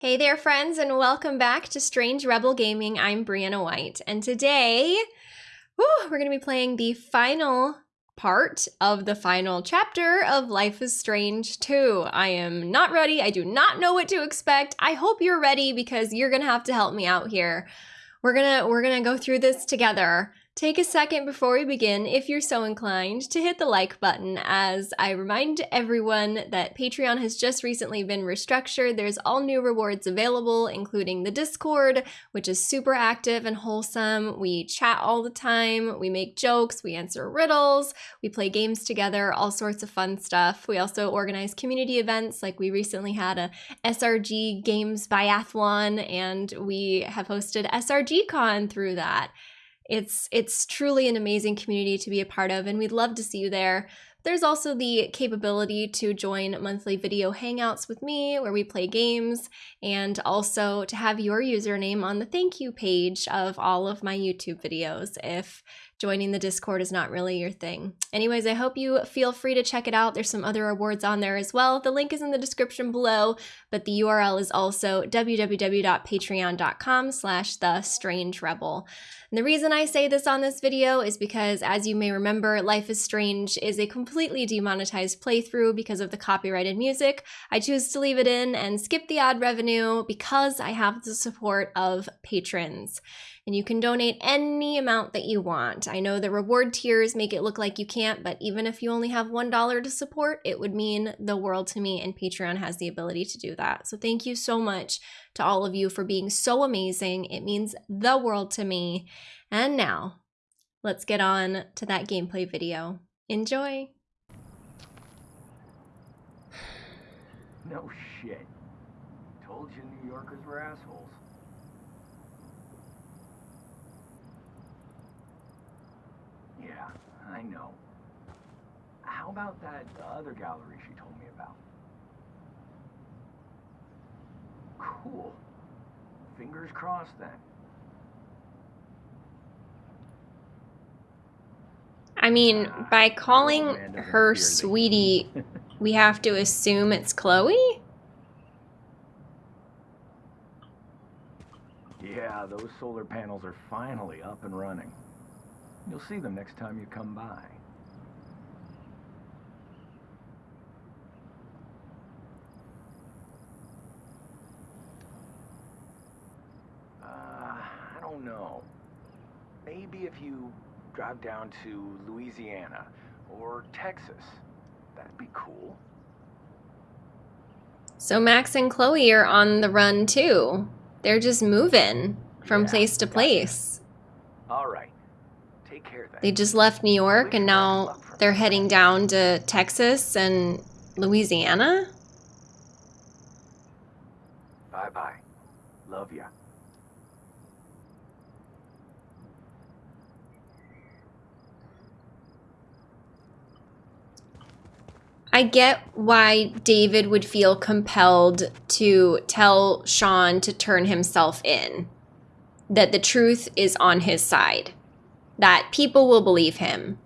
Hey there, friends, and welcome back to Strange Rebel Gaming. I'm Brianna White, and today whew, we're going to be playing the final part of the final chapter of Life is Strange 2. I am not ready. I do not know what to expect. I hope you're ready because you're going to have to help me out here. We're going to we're going to go through this together. Take a second before we begin, if you're so inclined, to hit the like button as I remind everyone that Patreon has just recently been restructured. There's all new rewards available, including the Discord, which is super active and wholesome. We chat all the time, we make jokes, we answer riddles, we play games together, all sorts of fun stuff. We also organize community events, like we recently had a SRG Games Biathlon, and we have hosted SRG Con through that. It's it's truly an amazing community to be a part of and we'd love to see you there. There's also the capability to join monthly video hangouts with me where we play games and also to have your username on the thank you page of all of my YouTube videos if joining the Discord is not really your thing. Anyways, I hope you feel free to check it out. There's some other rewards on there as well. The link is in the description below, but the URL is also www.patreon.com slash the strange rebel. And the reason I say this on this video is because, as you may remember, Life is Strange is a completely demonetized playthrough because of the copyrighted music. I choose to leave it in and skip the ad revenue because I have the support of patrons and you can donate any amount that you want. I know the reward tiers make it look like you can't, but even if you only have $1 to support, it would mean the world to me, and Patreon has the ability to do that. So thank you so much to all of you for being so amazing. It means the world to me. And now, let's get on to that gameplay video. Enjoy! No shit. Told you New Yorkers were assholes. Yeah, I know. How about that other gallery she told me about? Cool. Fingers crossed then. I mean, ah, by calling her sweetie, we have to assume it's Chloe? Yeah, those solar panels are finally up and running. You'll see them next time you come by. Uh, I don't know. Maybe if you drive down to Louisiana or Texas, that'd be cool. So Max and Chloe are on the run too. They're just moving from Yeah, place to gotcha. place. All right. Take care then. They just left New York and now they're heading down to Texas and Louisiana. Bye-bye. Love ya. I get why David would feel compelled to tell Sean to turn himself in, that the truth is on his side, that people will believe him.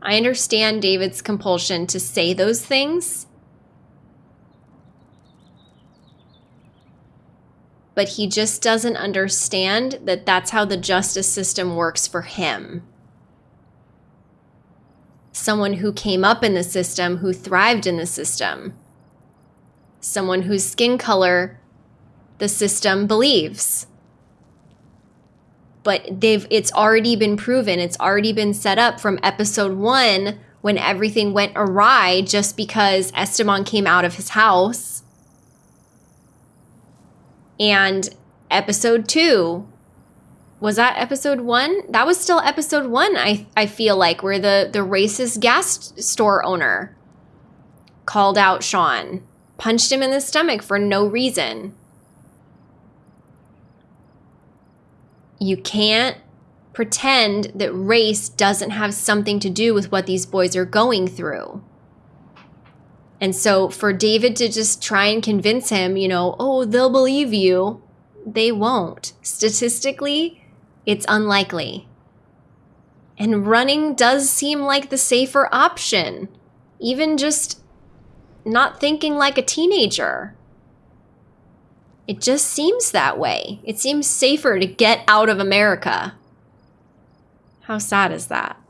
I understand David's compulsion to say those things, but he just doesn't understand that that's how the justice system works for him someone who came up in the system, who thrived in the system, someone whose skin color the system believes. But they've it's already been proven, it's already been set up from episode 1 when everything went awry just because Esteban came out of his house. And episode 2 was that episode one? That was still episode one, I, I feel like, where the, the racist gas store owner called out Sean, punched him in the stomach for no reason. You can't pretend that race doesn't have something to do with what these boys are going through. And so for David to just try and convince him, you know, oh, they'll believe you, they won't. Statistically, it's unlikely. And running does seem like the safer option, even just not thinking like a teenager. It just seems that way. It seems safer to get out of America. How sad is that?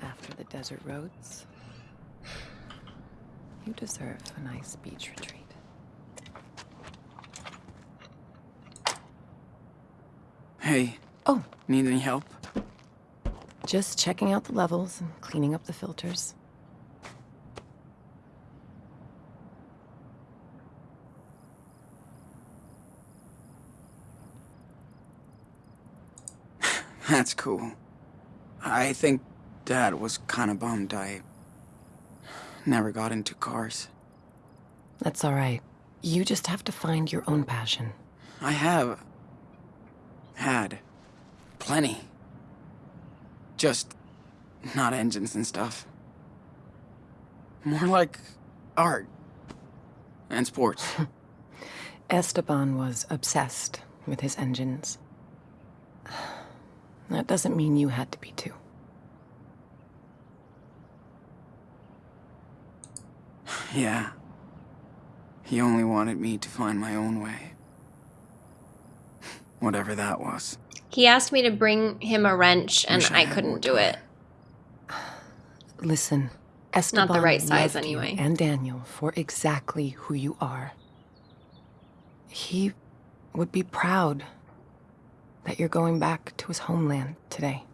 After the desert roads, you deserve a nice beach retreat. Hey, Oh, need any help? just checking out the levels and cleaning up the filters. That's cool. I think Dad was kind of bummed I never got into cars. That's all right. You just have to find your own passion. I have had plenty. Just not engines and stuff. More like art and sports. Esteban was obsessed with his engines. That doesn't mean you had to be too. Yeah. He only wanted me to find my own way. Whatever that was. He asked me to bring him a wrench and Wish I I couldn't do it. Listen, Esteban not the right size anyway. and Daniel for exactly who you are. He would be proud that you're going back to his homeland today.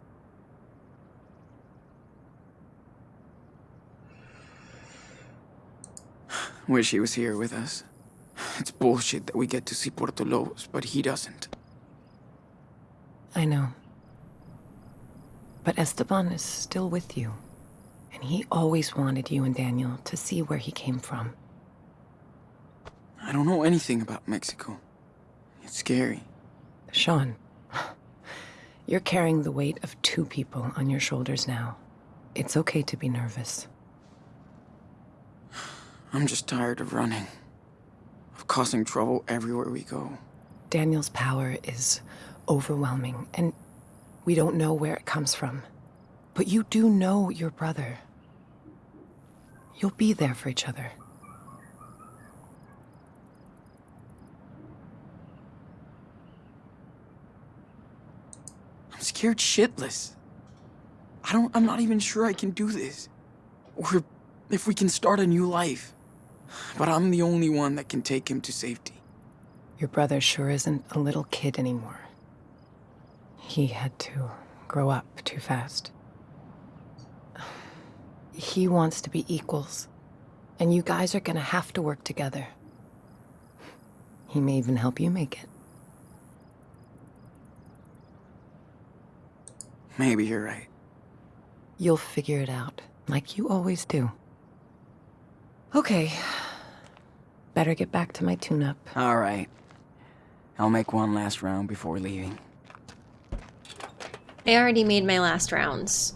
Wish he was here with us. It's bullshit that we get to see Puerto Lobos, but he doesn't. I know. But Esteban is still with you. And he always wanted you and Daniel to see where he came from. I don't know anything about Mexico. It's scary. Sean, you're carrying the weight of two people on your shoulders now. It's okay to be nervous. I'm just tired of running. Of causing trouble everywhere we go. Daniel's power is overwhelming, and we don't know where it comes from. But you do know your brother. You'll be there for each other. I'm scared shitless. I don't I'm not even sure I can do this. Or if we can start a new life. But I'm the only one that can take him to safety. Your brother sure isn't a little kid anymore. He had to grow up too fast. He wants to be equals, and you guys are gonna have to work together. He may even help you make it. Maybe you're right. You'll figure it out, like you always do. Okay. Better get back to my tune-up. All right. I'll make one last round before leaving. I already made my last rounds.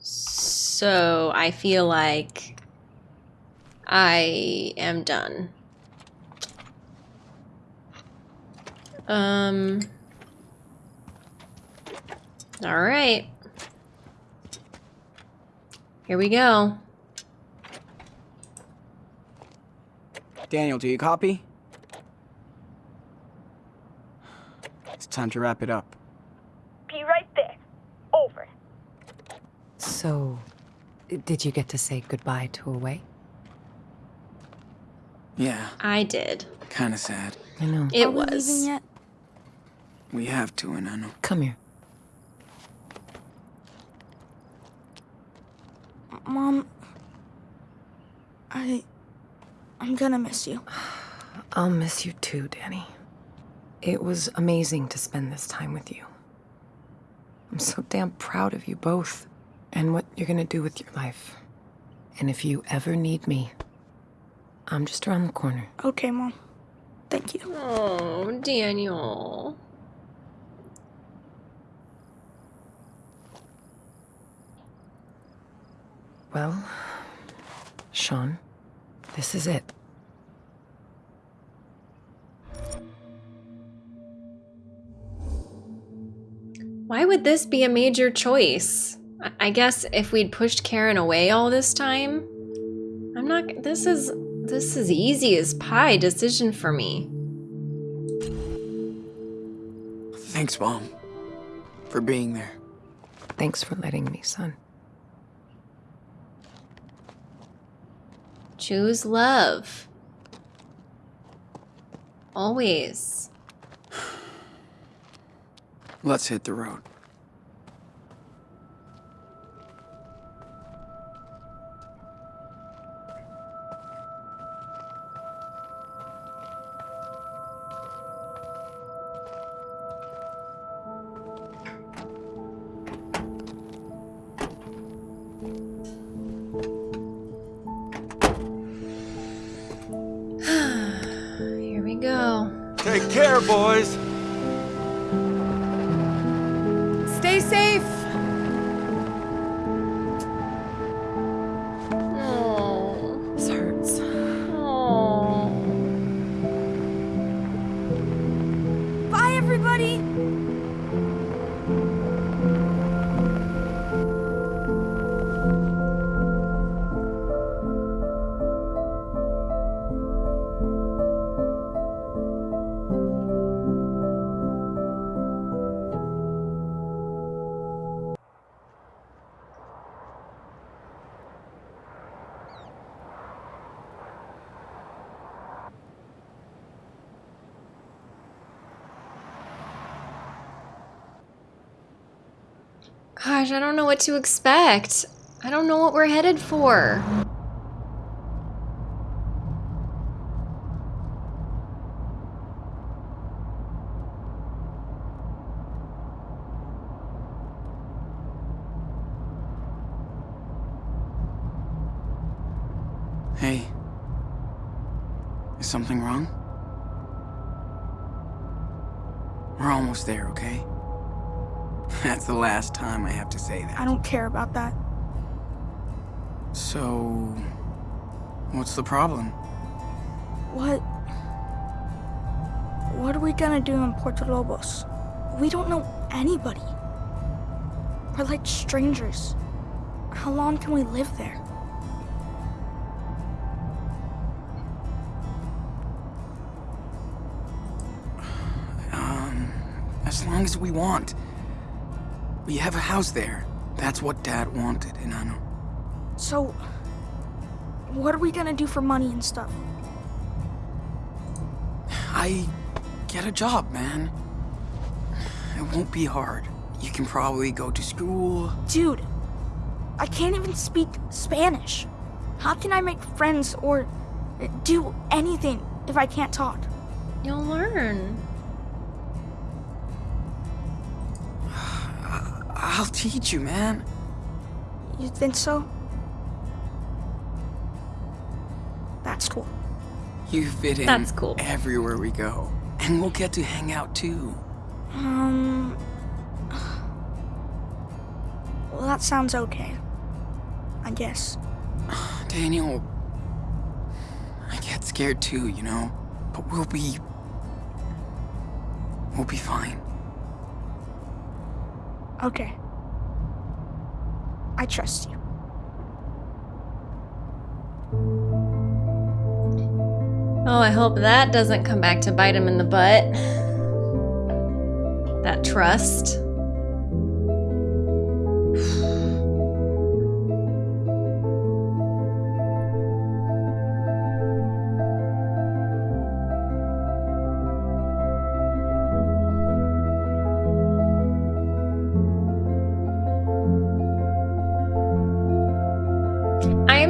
So I feel like I am done. Um. All right. Here we go. Daniel, do you copy? It's time to wrap it up. Be right there. Over. So, did you get to say goodbye to Away? Yeah, I did. kinda sad. I know. It Are was. leaving yet? We have to, and I know. Come here. Mom, I. I'm gonna miss you. I'll miss you too, Danny. It was amazing to spend this time with you. I'm so damn proud of you both and what you're gonna do with your life. And if you ever need me, I'm just around the corner. Okay, Mom. Thank you. Oh, Daniel. Well, Sean, this is it. Why would this be a major choice? I, I guess if we'd pushed Karen away all this time. I'm not. This is. This is easy as pie decision for me. Thanks, Mom, for being there. Thanks for letting me, son. Choose love. Always. Let's hit the road. I don't know what to expect. I don't know what we're headed for. Hey. Is something wrong? We're almost there, okay? That's the last time I have to say that. I don't care about that. So. What's the problem? What? What are we gonna do in Puerto Lobos? We don't know anybody. We're like strangers. How long can we live there? Um. As long as we want. We have a house there. That's what Dad wanted, and I. So, what are we gonna do for money and stuff? I get a job, man. It won't be hard. You can probably go to school. Dude, I can't even speak Spanish. How can I make friends or do anything if I can't talk? You'll learn. I'll teach you, man. You think so? That's cool. You fit in That's cool. everywhere we go. And we'll get to hang out too. Um. Well, that sounds okay. I guess. Daniel, I get scared too, you know? But we'll be. We'll be fine. Okay. I trust you. Oh, I hope that doesn't come back to bite him in the butt. That trust.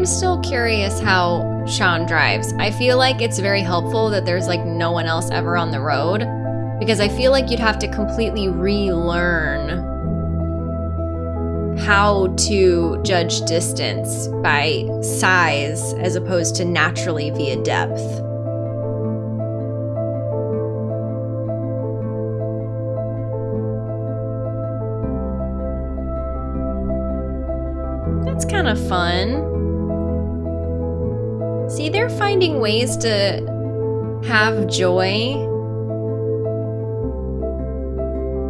I am still curious how Sean drives. I feel like it's very helpful that there's like no one else ever on the road because I feel like you'd have to completely relearn how to judge distance by size as opposed to naturally via depth. Ways to have joy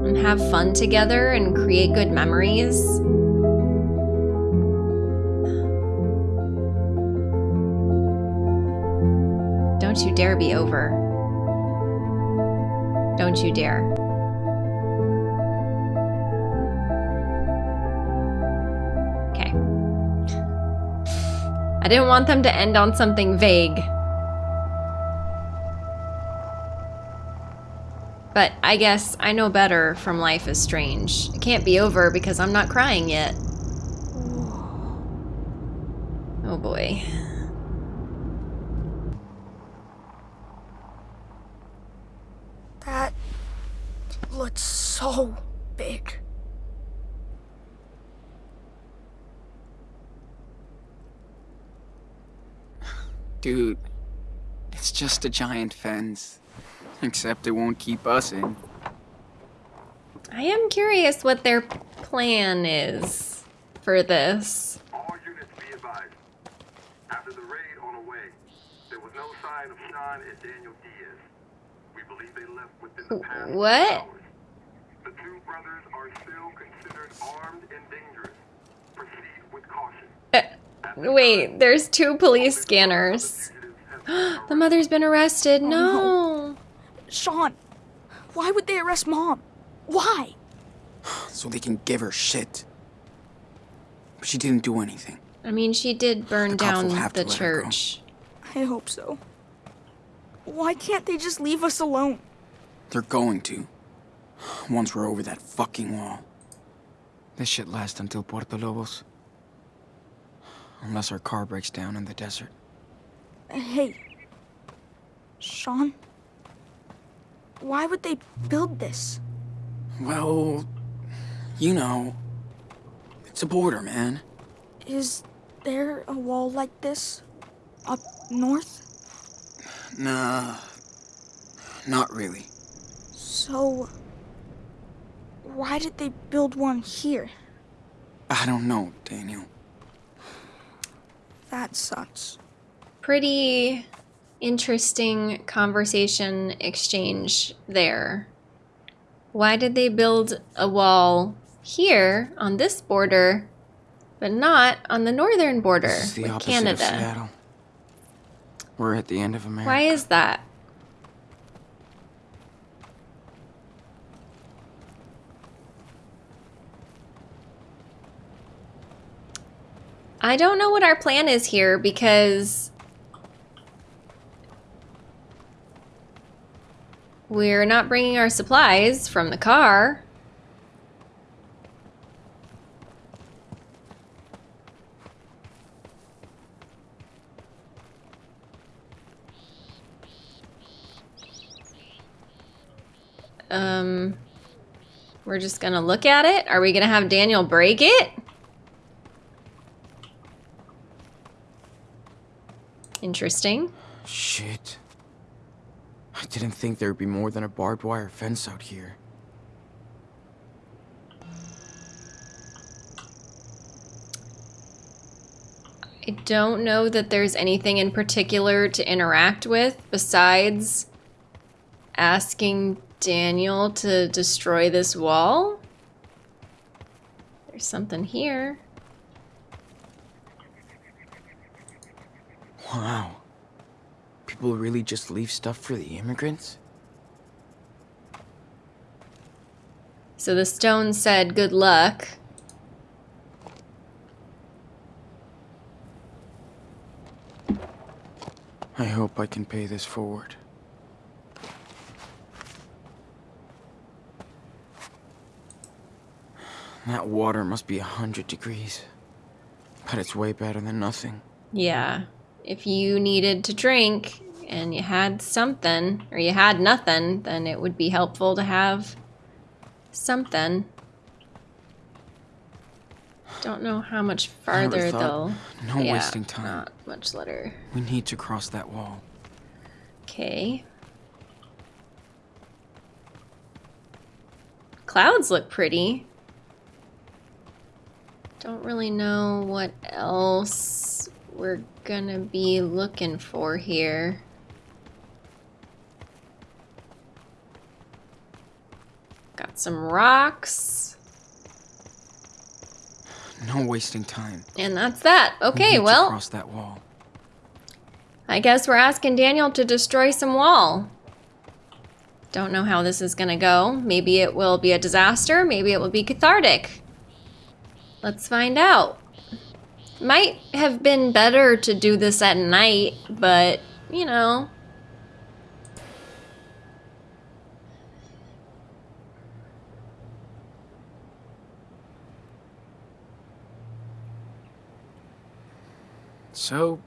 and have fun together and create good memories. Don't you dare be over. Don't you dare. Okay. I didn't want them to end on something vague. But I guess I know better from Life is Strange. It can't be over because I'm not crying yet. Oh boy. That looks so big. Dude, it's just a giant fence. Except it won't keep us in. I am curious what their plan is for this. All units be advised. After the raid on the way, there was no sign of Sean and Daniel Diaz. We believe they left within the past What? hours. The two brothers are still considered armed and dangerous. Proceed with caution. Uh, wait, there's two police scanners. the mother's been arrested. No. Sean, why would they arrest mom? Why? So they can give her shit. But she didn't do anything. I mean, she did burn The down the to let her go. church. I hope so. Why can't they just leave us alone? They're going to. Once we're over that fucking wall. This shit lasts until Puerto Lobos. Unless our car breaks down in the desert. Hey, Sean, why would they build this? Well, you know. It's a border, man. Is there a wall like this up north? Nah. Not really. So, why did they build one here? I don't know, Daniel. That sucks. Pretty interesting conversation exchange there. Why did they build a wall here on this border, but not on the northern border the with Canada? We're at the end of America. Why is that? I don't know what our plan is here because we're not bringing our supplies from the car. Um, we're just gonna look at it. Are we gonna have Daniel break it? Interesting. Shit. I didn't think there'd be more than a barbed wire fence out here. I don't know that there's anything in particular to interact with besides asking Daniel to destroy this wall. There's something here. Wow. People really just leave stuff for the immigrants? So the stone said, good luck. I hope I can pay this forward. That water must be a hundred degrees. But it's way better than nothing. Yeah. If you needed to drink and you had something, or you had nothing, then it would be helpful to have something. Don't know how much farther thought- though. No Yeah, wasting time. Not much later. We need to cross that wall. Okay. Clouds look pretty. Don't really know what else we're gonna be looking for here. Got some rocks. No wasting time. And that's that. Okay, to well, cross that wall. I guess we're asking Daniel to destroy some wall. Don't know how this is gonna go. Maybe it will be a disaster. Maybe it will be cathartic. Let's find out. Might have been better to do this at night, but, you know. So,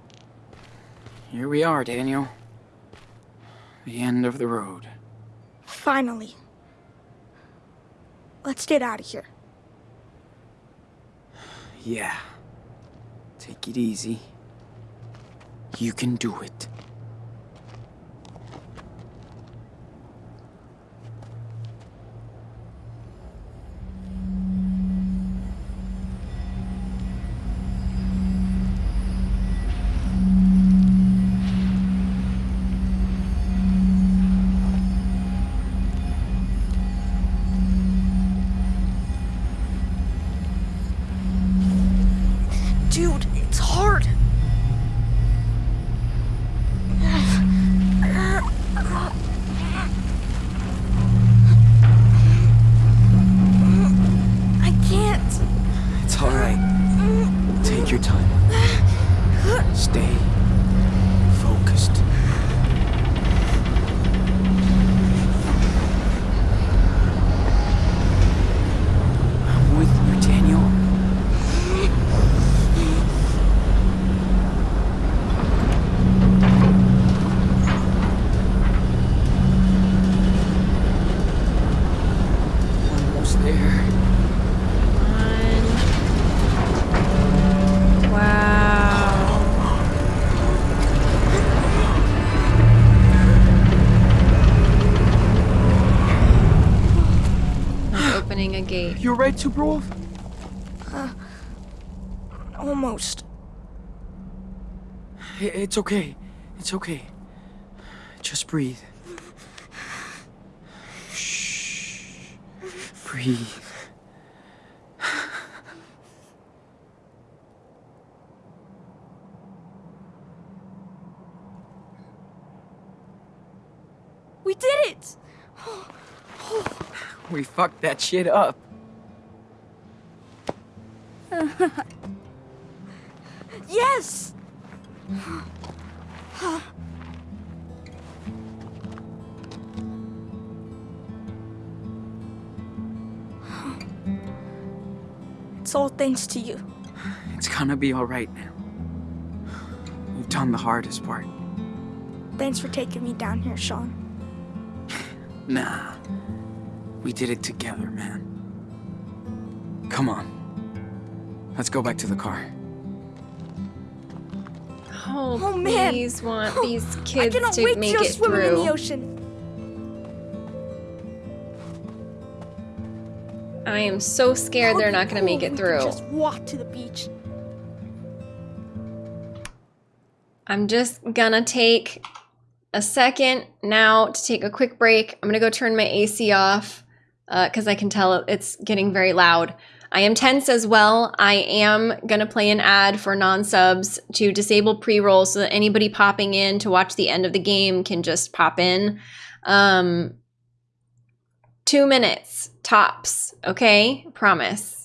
here we are, Daniel. The end of the road. Finally. Let's get out of here. Yeah. Take it easy. You can do it. You're right, Superwolf? Uh, almost. It's okay. It's okay. Just breathe. Shh. Breathe. We did it! We fucked that shit up. Yes! It's all thanks to you. It's gonna be alright now. We've done the hardest part. Thanks for taking me down here, Sean. Nah. We did it together, man. Come on. Let's go back to the car. Oh, Oh, man. please want these I kids cannot to wait make to go it swimming in the ocean. I am so scared How they're not going to make it if we through. Just walk to the beach. I'm just gonna take a second now to take a quick break. I'm gonna go turn my AC off uh, because I can tell it's getting very loud. I am tense as well. I am gonna play an ad for non-subs to disable pre-roll so that anybody popping in to watch the end of the game can just pop in. Um, two minutes tops, okay? Promise.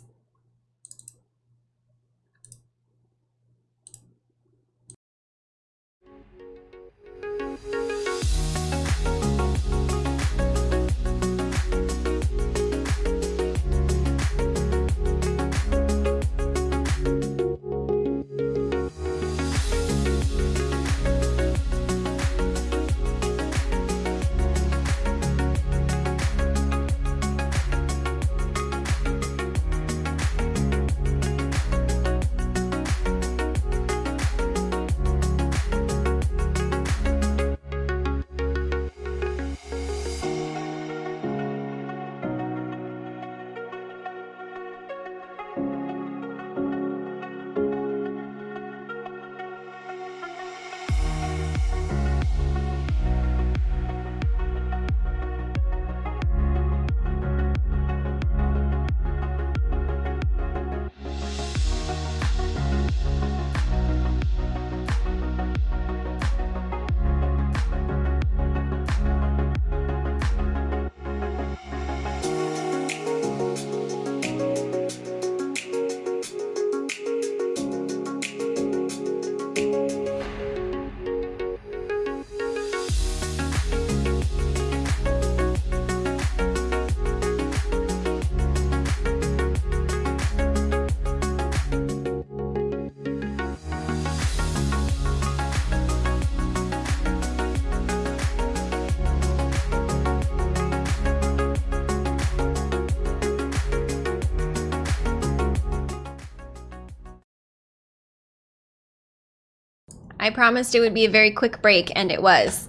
I promised it would be a very quick break, and it was.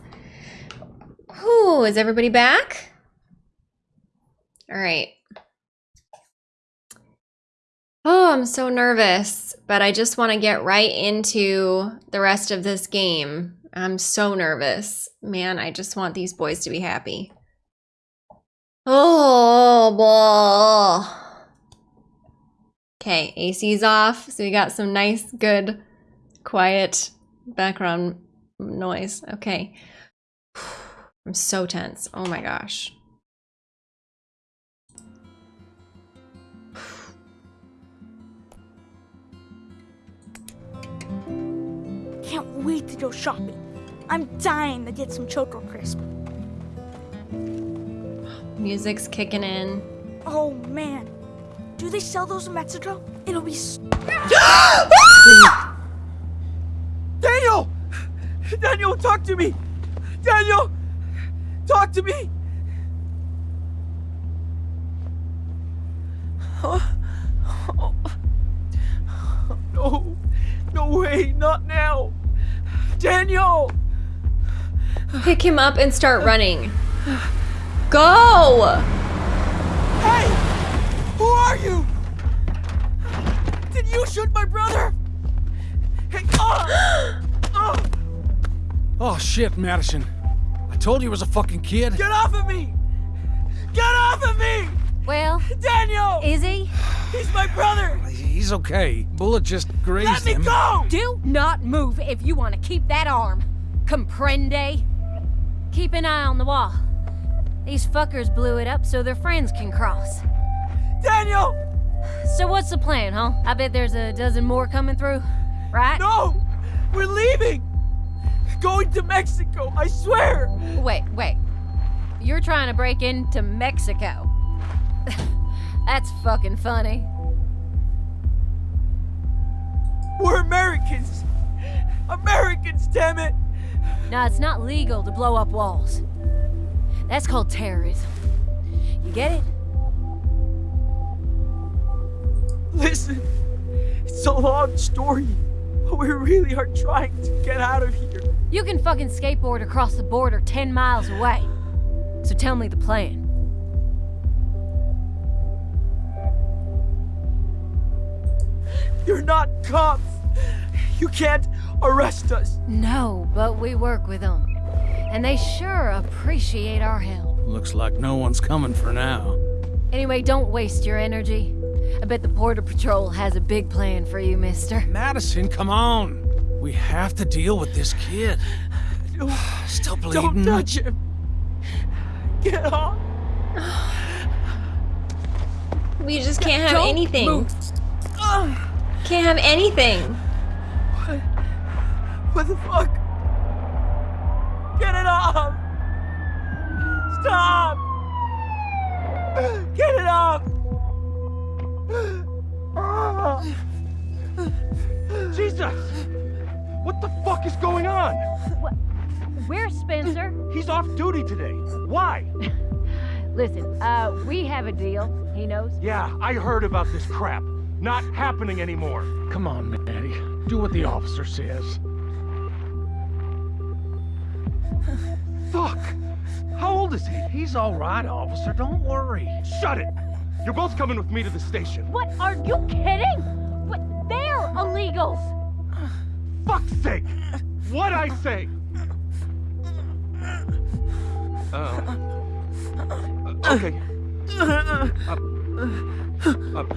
Whew, is everybody back? All right. Oh, I'm so nervous, but I just want to get right into the rest of this game. I'm so nervous. Man, I just want these boys to be happy. Oh, boy. Okay, AC's off, so we got some nice, good, quiet background noise. Okay. I'm so tense. Oh my gosh. Can't wait to go shopping. I'm dying to get some Choco Crisp. Music's kicking in. Oh man, do they sell those in Mexico? It'll be. s- Daniel! Daniel, talk to me! Daniel! Talk to me! Huh? Oh. No, no way, not now! Daniel! Pick him up and start running. Go! Hey! Who are you? Did you shoot my brother? Hey, oh! oh! Oh shit, Madison. I told you it was a fucking kid. Get off of me! Get off of me! Well, Daniel! is he? He's my brother! He's okay. Bullet just grazed him. Let me him. go! Do not move if you want to keep that arm. Comprende? Keep an eye on the wall. These fuckers blew it up so their friends can cross. Daniel! So what's the plan, huh? I bet there's a dozen more coming through, right? No! We're leaving! Going to Mexico, I swear! Wait, wait. You're trying to break into Mexico. That's fucking funny. We're Americans! Americans, damn it! Now, it's not legal to blow up walls. That's called terrorism. You get it? Listen, it's a long story, but we really are trying to get out of here. You can fucking skateboard across the border 10 miles away. So tell me the plan. You're not cops! You can't arrest us! No, but we work with them. And they sure appreciate our help. Looks like no one's coming for now. Anyway, don't waste your energy. I bet the Border Patrol has a big plan for you, mister. Madison, come on. We have to deal with this kid. No, Still don't bleeding. touch him! Get off! We just can't have Don't anything. move. Can't have anything. What? What the fuck? Get it off! Stop! Get it off! Jesus! What the fuck is going on? Where's Spencer? He's off duty today. Why? Listen, uh, we have a deal. He knows. Yeah, I heard about this crap. Not happening anymore. Come on, Maddie. Do what the officer says. Fuck! How old is he? He's all right, officer. Don't worry. Shut it! You're both coming with me to the station. What? Are you kidding? What? They're illegals! Fuck's sake! What I say? Uh, okay. Up. Up.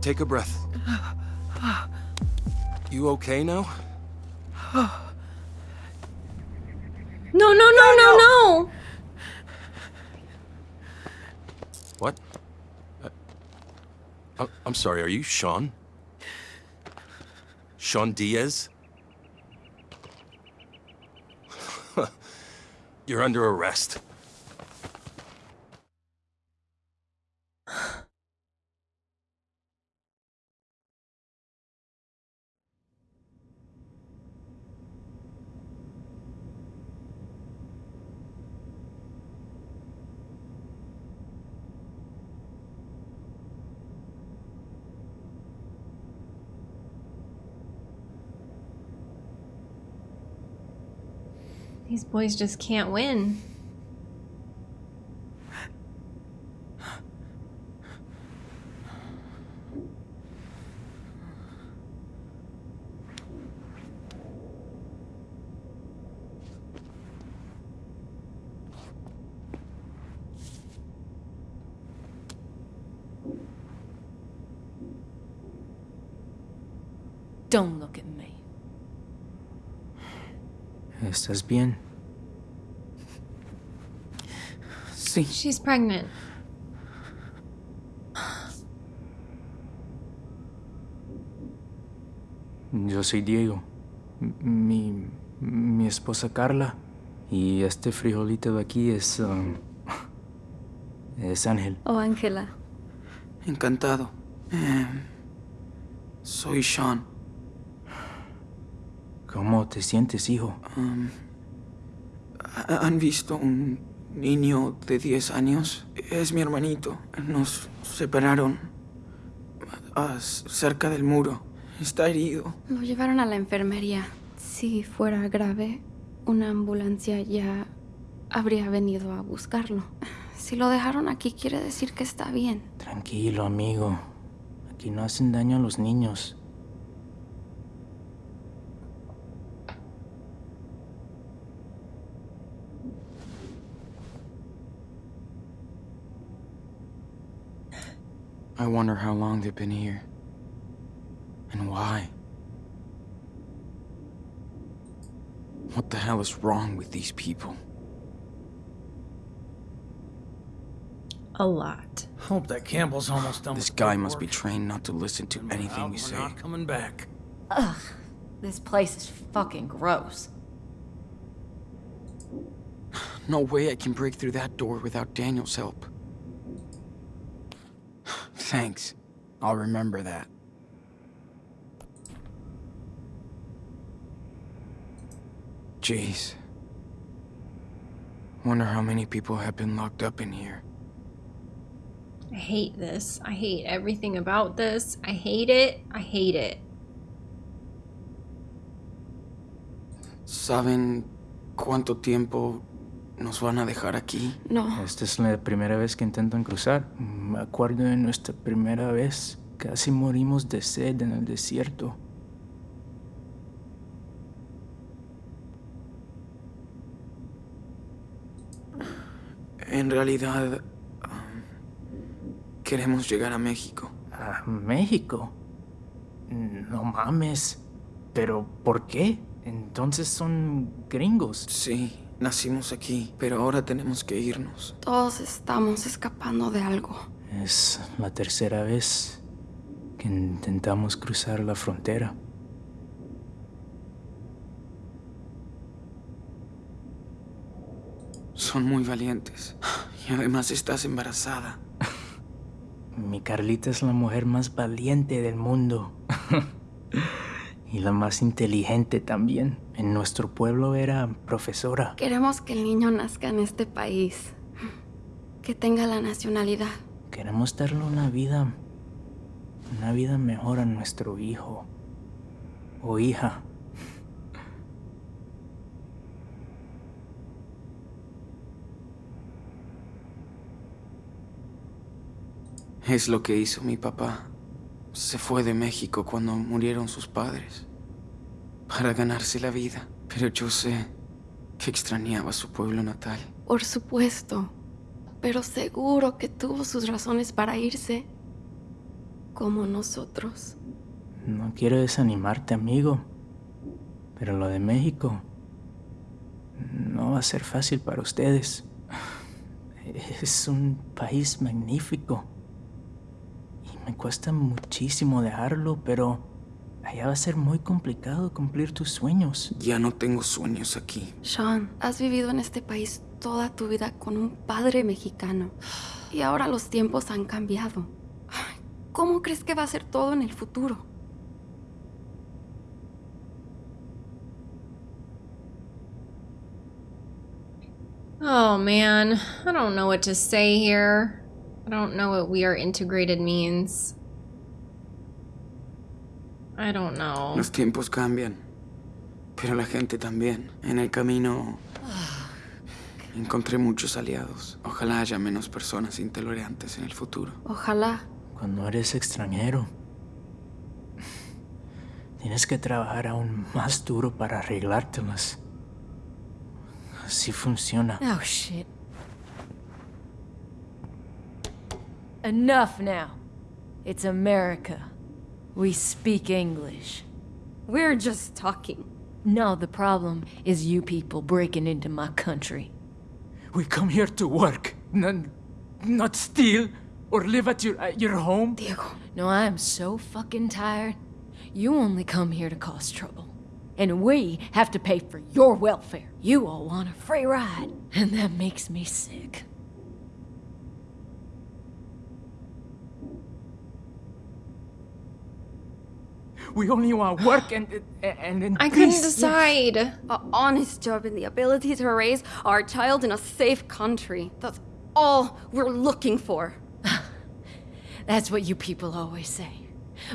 Take a breath. You okay now? No, no, no, no, no. What? Uh, I'm sorry, are you Sean? Sean Diaz? You're under arrest. Boys just can't win. Don't look at me. ¿Estás bien? Sí. She's pregnant. Yo soy Diego. Mi, mi esposa Carla. Y este frijolito de aquí es... um, es Ángel. Oh, Ángela. Encantado. Eh, soy Sean. ¿Cómo te sientes, hijo? Um, ¿ha- ¿Han visto un niño de 10 años? Es mi hermanito. Nos separaron ah, cerca del muro. Está herido. Lo llevaron a la enfermería. Si fuera grave, una ambulancia ya habría venido a buscarlo. Si lo dejaron aquí, quiere decir que está bien. Tranquilo, amigo. Aquí no hacen daño a los niños. I wonder how long they've been here. And why. What the hell is wrong with these people? A lot. Hope that Campbell's almost done. This with guy must be trained not to listen to anything out, we we're say. Not coming back. Ugh, this place is fucking gross. No way I can break through that door without Daniel's help. Thanks. I'll remember that. Jeez. Wonder how many people have been locked up in here. I hate this. I hate everything about this. I hate it. I hate it. ¿Saben cuánto tiempo nos van a dejar aquí? No, Esta es la primera vez que intentan cruzar. Me acuerdo de nuestra primera vez. Casi morimos de sed en el desierto. En realidad, um, queremos llegar a México. ¿A México? No mames. ¿Pero por qué? Entonces son gringos. Sí, nacimos aquí, pero ahora tenemos que irnos. todos estamos escapando de algo. Es la tercera vez que intentamos cruzar la frontera. Son muy valientes. Y además estás embarazada. Mi Carlita es la mujer más valiente del mundo. y la más inteligente también. En nuestro pueblo era profesora. Queremos que el niño nazca en este país. Que tenga la nacionalidad. Queremos darle una vida. Una vida mejor a nuestro hijo. O hija. Es lo que hizo mi papá. Se fue de México cuando murieron sus padres. Para ganarse la vida. Pero yo sé que extrañaba su pueblo natal. Por supuesto. Pero seguro que tuvo sus razones para irse. Como nosotros. No quiero desanimarte, amigo. Pero lo de México no va a ser fácil para ustedes. Es un país magnífico. Y me cuesta muchísimo dejarlo, pero allá va a ser muy complicado cumplir tus sueños. Ya no tengo sueños aquí. Sean, has vivido en este país toda tu vida con un padre mexicano. Y ahora los tiempos han cambiado. ¿Cómo crees que va a ser todo en el futuro? Oh man, I don't know what to say here. I don't know what we are integrated means. I don't know. Los tiempos cambian, pero la gente también. En el camino Encontré muchos aliados. Ojalá haya menos personas intolerantes en el futuro. Ojalá. Cuando eres extranjero, tienes que trabajar aún más duro para arreglártelas. Así funciona. Oh, shit. Enough now. It's America. We speak English. We're just talking. No, the problem is you people breaking into my country. We come here to work, not, not steal or live at your, at your home. Diego. No, I am so fucking tired. You only come here to cause trouble. And we have to pay for your welfare. You all want a free ride, and that makes me sick. We only want work and and, and I couldn't peace. decide. A honest job and the ability to raise our child in a safe country. That's all we're looking for. That's what you people always say.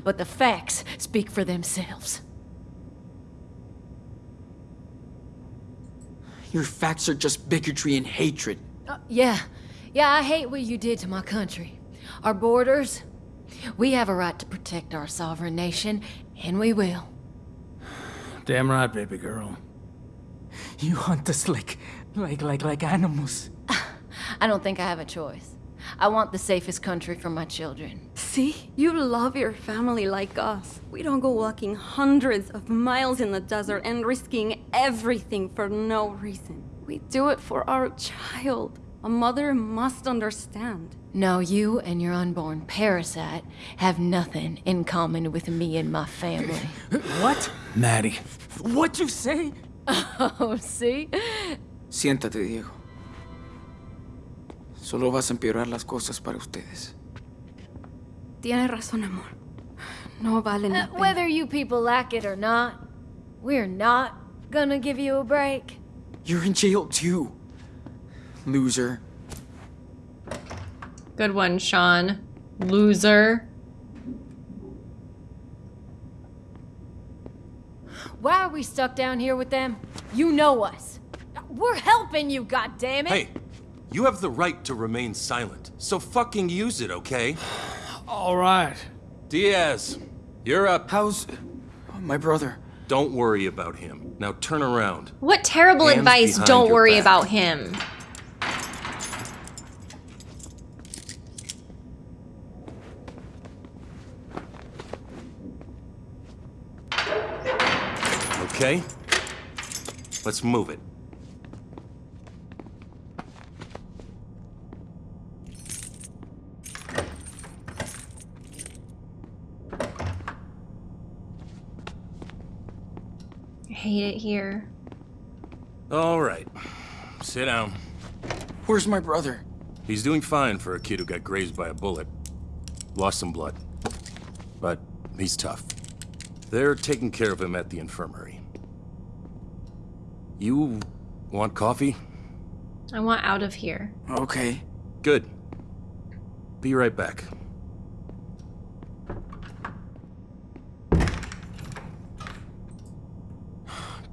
But the facts speak for themselves. Your facts are just bigotry and hatred. Uh, yeah, yeah, I hate what you did to my country. Our borders. We have a right to protect our sovereign nation, and we will. Damn right, baby girl. You hunt us like, like, like, like animals. I don't think I have a choice. I want the safest country for my children. See? You love your family like us. We don't go walking hundreds of miles in the desert and risking everything for no reason. We do it for our child. A mother must understand. No, you and your unborn parasite have nothing in common with me and my family. What? Maddie. What you say? oh, see? Siéntate, Diego. Solo vas a empeorar las cosas para ustedes. Tienes razón, amor. No vale la Uh, pena. whether you people like it or not, we're not gonna give you a break. You're in jail too. Loser. Good one, Sean. Loser. Why are we stuck down here with them? You know us. We're helping you, goddammit! Hey, you have the right to remain silent, so fucking use it, okay? All right. Diaz, you're up. How's my brother? Don't worry about him. Now turn around. What terrible Hands advice. Don't worry back. about him. Okay? Let's move it. I hate it here. All right. Sit down. Where's my brother? He's doing fine for a kid who got grazed by a bullet. Lost some blood. But he's tough. They're taking care of him at the infirmary. You want coffee? I want out of here. Okay. Good. Be right back.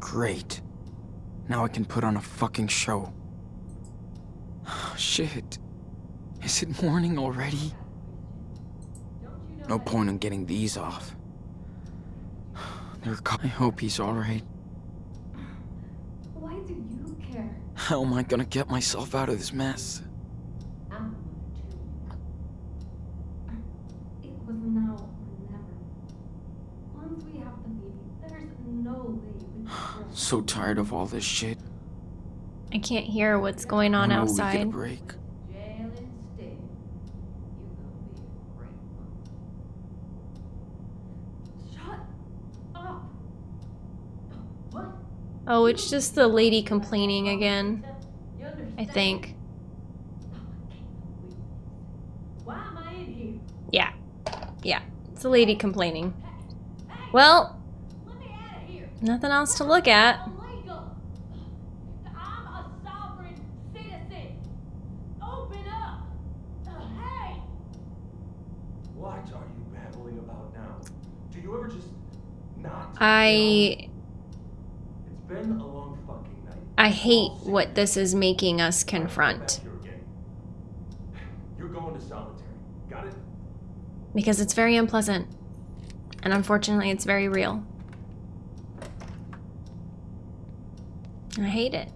Great. Now I can put on a fucking show. Shit. Is it morning already? No point in getting these off. I hope he's alright. Why do you care? How am I gonna get myself out of this mess? It was now or never. Once we have the baby, there's no way we can So tired of all this shit. I can't hear what's going on I know We get a outside. break. Jail instead. You gonna be a great one. Shut up! What? Oh, it's just the lady complaining again. I think. Why am I in here? Yeah. Yeah. It's the lady complaining. Well, Let me out of here. nothing else to look at. Illegal. I hate what this is making us confront. You're going to solitary. Got it? Because it's very unpleasant. And unfortunately, it's very real. I hate it.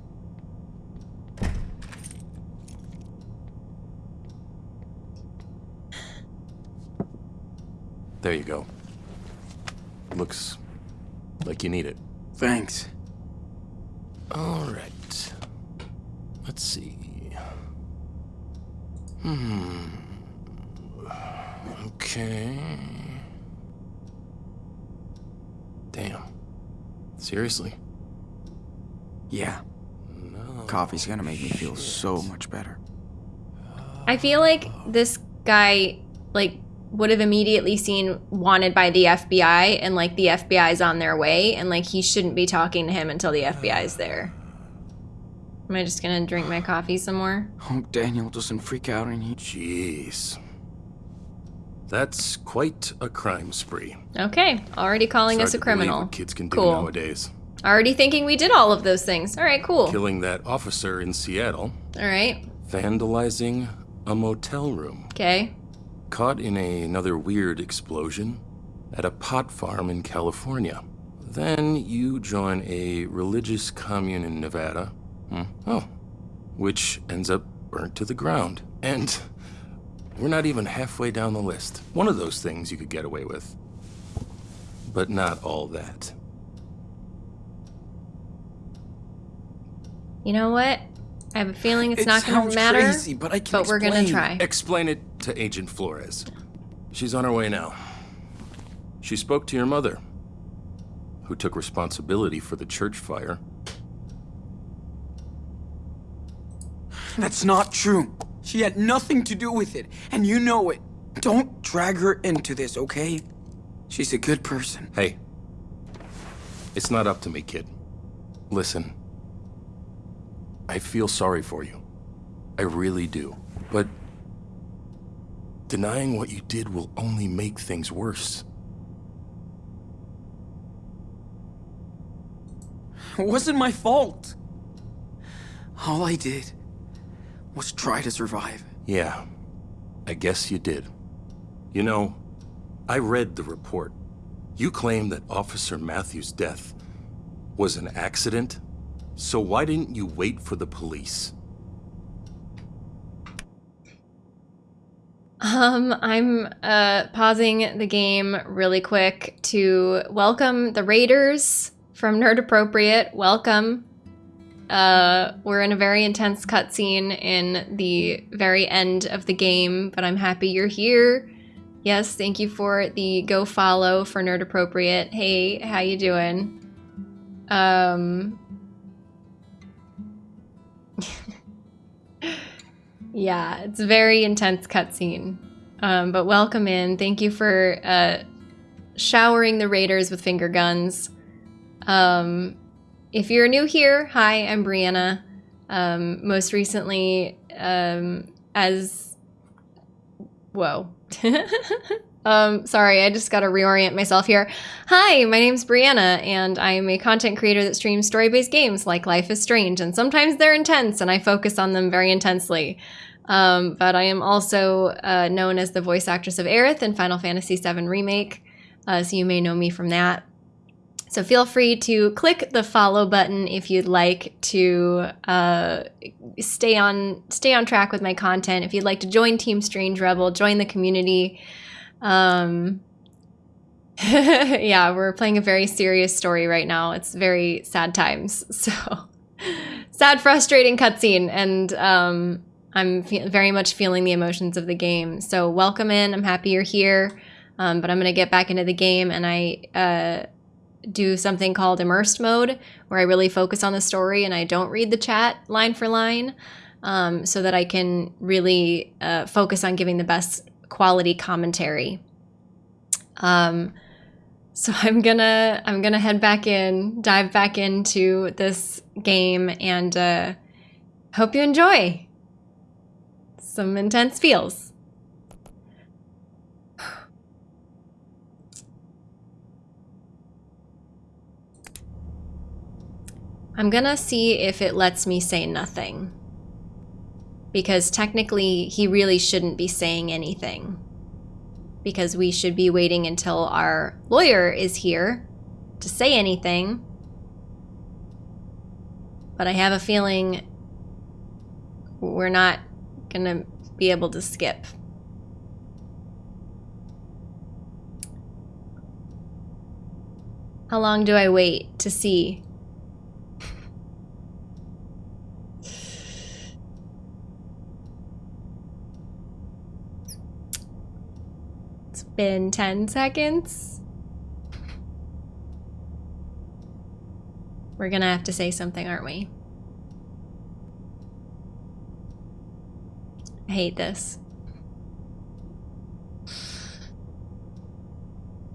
There you go. Looks like you need it. Thanks. All right. Let's see. Hmm. Okay. Damn. Seriously? Yeah. No. Coffee's gonna make me feel so much better. I feel like this guy, like, would have immediately seen wanted by the FBI and, like, the FBI's on their way, and, like, he shouldn't be talking to him until the FBI's there. Am I just gonna drink my coffee some more? Hope Daniel doesn't freak out and he. Jeez. That's quite a crime spree. Okay, already calling It's us a to criminal. What kids can do Cool. nowadays. Already thinking we did all of those things. All right, cool. Killing that officer in Seattle. All right, Vandalizing a motel room. okay. Caught in a, another weird explosion at a pot farm in California. Then you join a religious commune in Nevada. Hmm. Oh. Which ends up burnt to the ground. And we're not even halfway down the list. One of those things you could get away with. But not all that. You know what? I have a feeling it's It not going to matter. crazy, but I can but we're going to try. Explain it to Agent Flores. She's on her way now. She spoke to your mother, who took responsibility for the church fire. That's not true. She had nothing to do with it, and you know it. Don't drag her into this, okay? She's a good person. Hey, it's not up to me, kid. Listen, I feel sorry for you. I really do. But denying what you did will only make things worse. It wasn't my fault. All I did was try to survive. Yeah, I guess you did. You know, I read the report. You claim that Officer Matthews' death was an accident, so why didn't you wait for the police? Um, I'm uh, pausing the game really quick to welcome the Raiders from Nerd Appropriate. Welcome. Uh, we're in a very intense cutscene in the very end of the game, but I'm happy you're here. Yes, thank you for the go follow for Nerd Appropriate. Hey, how you doing? Um. Yeah, it's a very intense cutscene. Um, but welcome in. Thank you for uh, showering the raiders with finger guns. Um, if you're new here, hi, I'm Brianna. Um, most recently, um, as whoa. um, sorry, I just got to reorient myself here. Hi, my name's Brianna, and I'm a content creator that streams story-based games like Life is Strange, and sometimes they're intense, and I focus on them very intensely. Um, but I am also uh, known as the voice actress of Aerith in Final Fantasy VII Remake, uh, so you may know me from that. So feel free to click the follow button if you'd like to uh, stay on stay on track with my content. If you'd like to join Team Strange Rebel, join the community. Um, yeah, we're playing a very serious story right now. It's very sad times. So sad, frustrating cutscene, and um, I'm very much feeling the emotions of the game. So welcome in. I'm happy you're here. Um, but I'm gonna get back into the game, and I uh, do something called immersed mode, where I really focus on the story and I don't read the chat line for line, um, so that I can really uh, focus on giving the best quality commentary. Um, so I'm gonna I'm gonna head back in, dive back into this game, and uh, hope you enjoy some intense feels. I'm gonna see if it lets me say nothing. Because technically, he really shouldn't be saying anything. Because we should be waiting until our lawyer is here to say anything. But I have a feeling we're not gonna be able to skip. How long do I wait to see? It's been 10 seconds. We're gonna have to say something, aren't we? I hate this.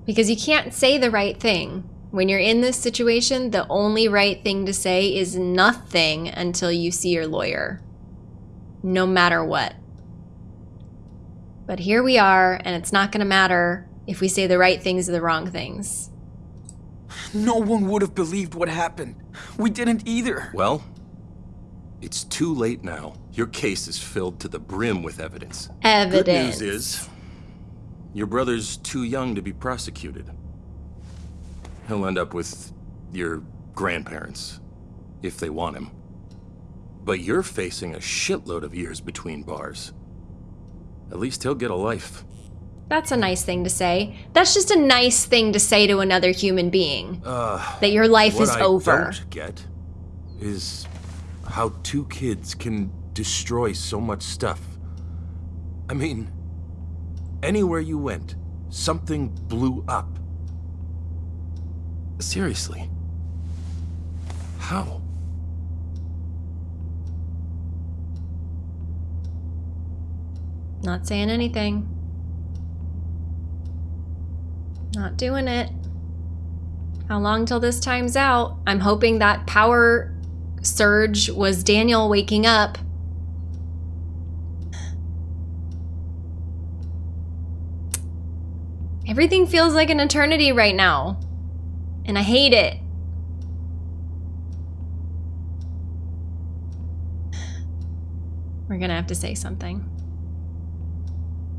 Because you can't say the right thing. When you're in this situation, the only right thing to say is nothing until you see your lawyer. No matter what. But here we are, and it's not going to matter if we say the right things or the wrong things. No one would have believed what happened. We didn't either. Well, it's too late now. Your case is filled to the brim with evidence. Evidence. Good news is, your brother's too young to be prosecuted. He'll end up with your grandparents, if they want him. But you're facing a shitload of years between bars. At least he'll get a life. That's a nice thing to say. That's just a nice thing to say to another human being. Uh, that your life what is I over. don't get is how two kids can destroy so much stuff. I mean, anywhere you went, something blew up. Seriously. How? Not saying anything. Not doing it. How long till this time's out? I'm hoping that power surge was Daniel waking up. Everything feels like an eternity right now. And I hate it. We're gonna have to say something.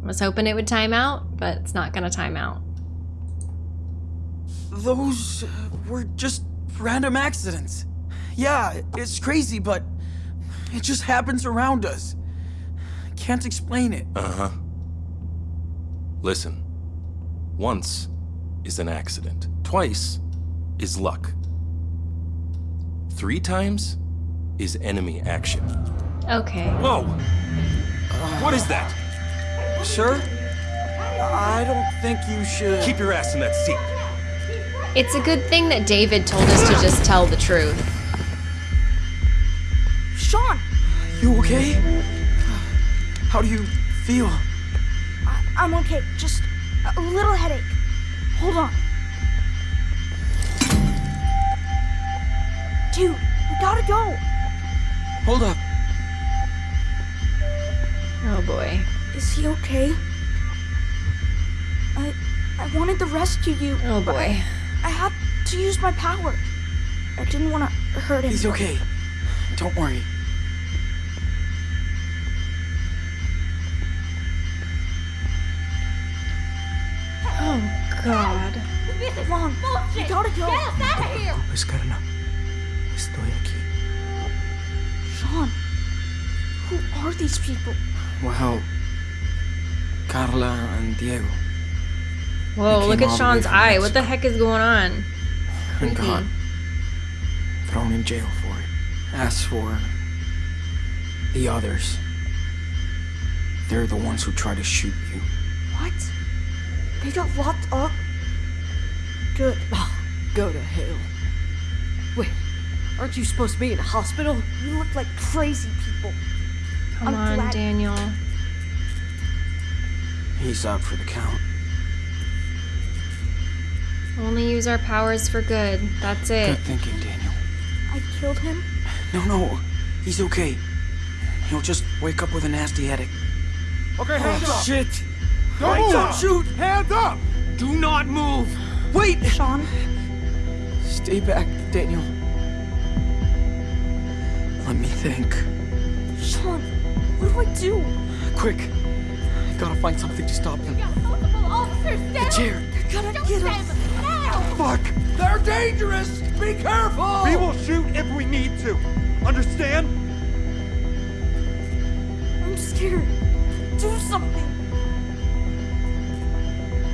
I was hoping it would time out, but it's not gonna time out. Those uh, were just random accidents. Yeah, it's crazy, but it just happens around us. Can't explain it. Uh-huh. Listen. Once is an accident. Twice is luck. Three times is enemy action. Okay. Whoa! what is that? Sir? I don't think you should... Keep your ass in that seat. It's a good thing that David told us to just tell the truth. Sean! You okay? How do you feel? I- I'm okay. Just a little headache. Hold on. Dude, we gotta go. Hold up. Oh boy. Is he okay? I I wanted to rescue you. Oh boy. I, I had to use my power. I didn't want to hurt him. He's okay. Don't worry. Oh god. Come on, we gotta go. Pues, Carla, estoy aquí. Sean, who are these people? Well, Carla and Diego. Whoa, look at all the way Sean's from eye. What the heck is going on? And Creepy. God. Thrown in jail for it. As for the others, they're the ones who try to shoot you. What? They got locked up? Good. Oh, go to hell. Wait, aren't you supposed to be in a hospital? You look like crazy people. Come I'm on, glad- Daniel. He's up for the count. Only use our powers for good. That's it. Good thinking, Daniel. I killed him? No, no, he's okay. He'll just wake up with a nasty headache. Okay, hands Oh, up. shit! Don't Don't move. shoot! Hands up! Do not move. Wait! Sean? Stay back, Daniel. Let me think. Sean, what do I do? Quick. Gotta find something to stop them. multiple officers The chair. They're gonna get us. Fuck! They're dangerous! Be careful! We will shoot if we need to. Understand? I'm scared. Do something.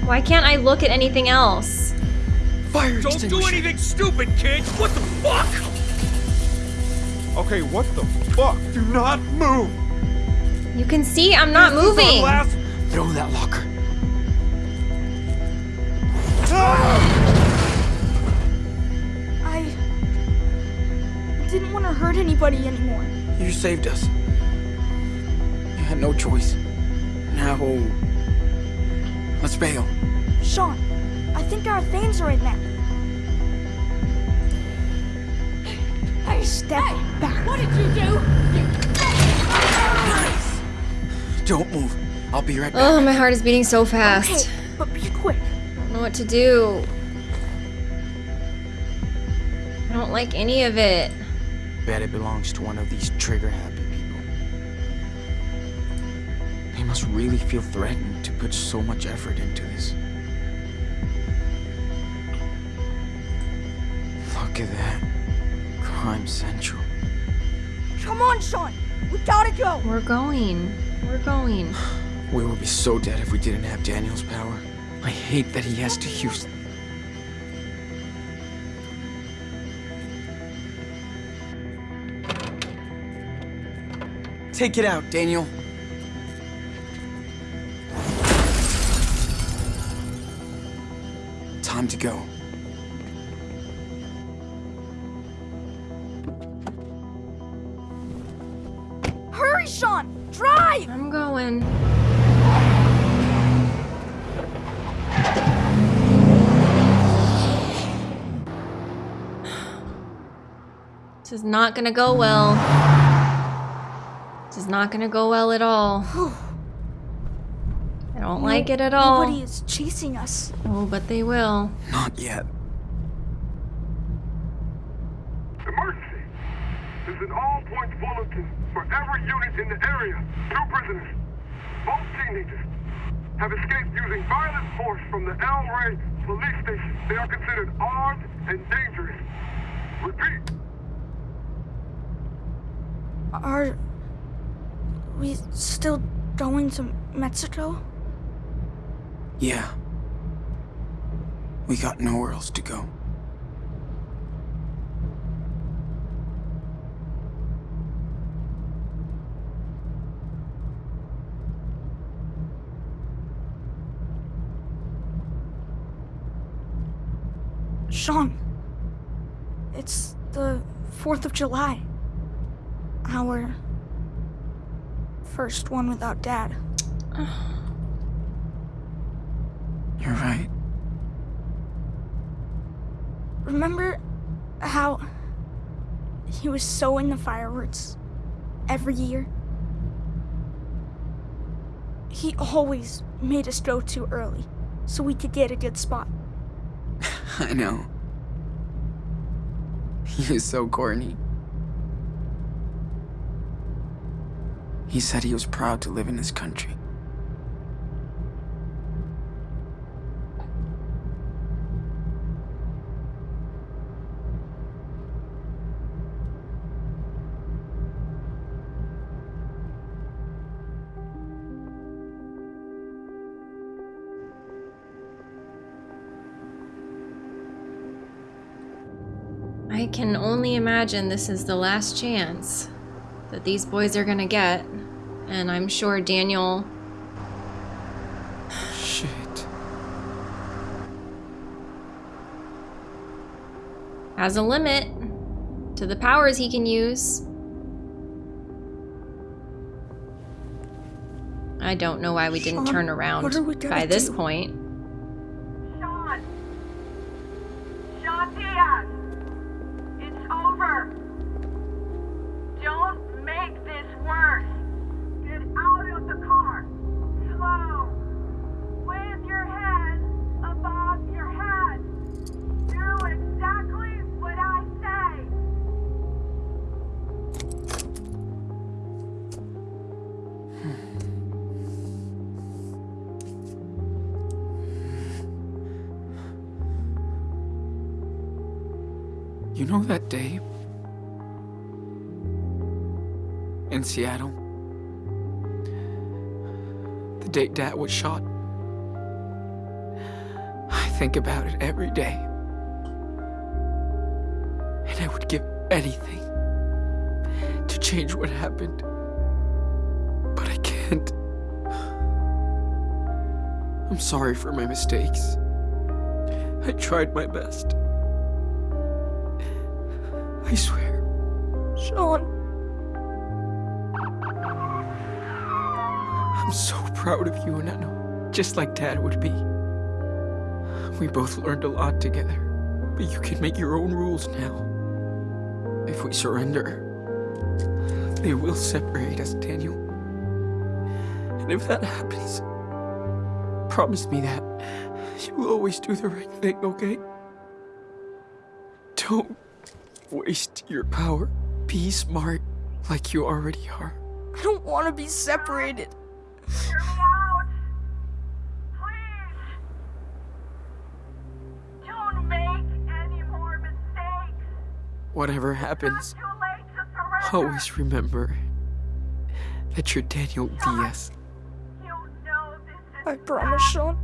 Why can't I look at anything else? Fire Don't do anything stupid, kids! What the fuck? Okay, what the fuck? Do not move! You can see I'm not This is our moving. last- Throw that locker. Ah! I didn't want to hurt anybody anymore. You saved us. You had no choice. Now, let's bail. Sean, I think our things are in there. Hey, Step hey, back. What did you do? You... Don't move. I'll be right back. Oh, my heart is beating so fast. Okay, but be quick. I don't know what to do. I don't like any of it. Bet it belongs to one of these trigger-happy people. They must really feel threatened to put so much effort into this. Look at that. Crime Central. Come on, Sean. We gotta go. We're going. We're going. We would be so dead if we didn't have Daniel's power. I hate that he has to use... Take it out, Daniel. Time to go. This is not gonna go well. This is not gonna go well at all. I don't like it at all. Nobody is chasing us. Oh, but they will. Not yet. Emergency! This is an all-points bulletin for every unit in the area. Two prisoners, both teenagers, have escaped using violent force from the El Rey police station. They are considered armed and dangerous. Repeat, Are we still going to Mexico? Yeah. We got nowhere else to go. Sean, it's the 4th of July. Our first one without Dad. You're right. Remember how he was so into fireworks every year? He always made us go too early so we could get a good spot. I know. He is so corny. He said he was proud to live in this country. I can only imagine this is the last chance that these boys are gonna get. And I'm sure Daniel Shit. has a limit to the powers he can use. I don't know why we didn't Sean, turn around we by this do? point. Sean! Sean Diaz! It's over! Know that day in Seattle? The day Dad was shot? I think about it every day. And I would give anything to change what happened. But I can't. I'm sorry for my mistakes. I tried my best. I swear. Sean. I'm so proud of you, Nano. Just like Dad would be. We both learned a lot together. But you can make your own rules now. If we surrender, they will separate us, Daniel. And if that happens, promise me that you will always do the right thing, okay? Don't waste your power. Be smart like you already are. I don't want to be separated. Hear me out. Please. Don't make any more mistakes. Whatever happens, Too late to surrender. always remember that you're Daniel Diaz. You know this is I promise, Sean.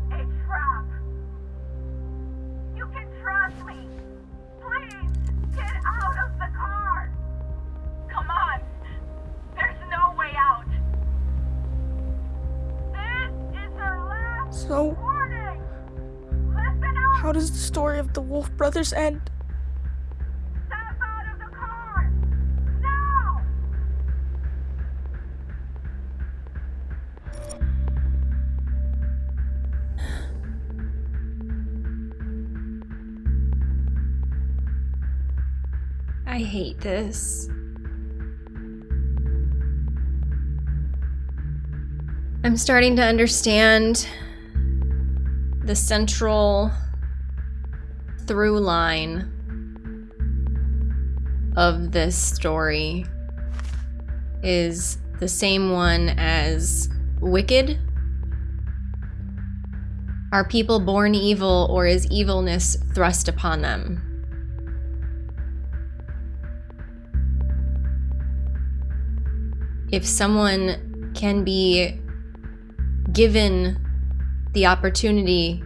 The Wolf Brothers end? Out of the car. Now. I hate this. I'm starting to understand the central through line of this story is the same one as Wicked. Are people born evil or is evilness thrust upon them? if someone can be given the opportunity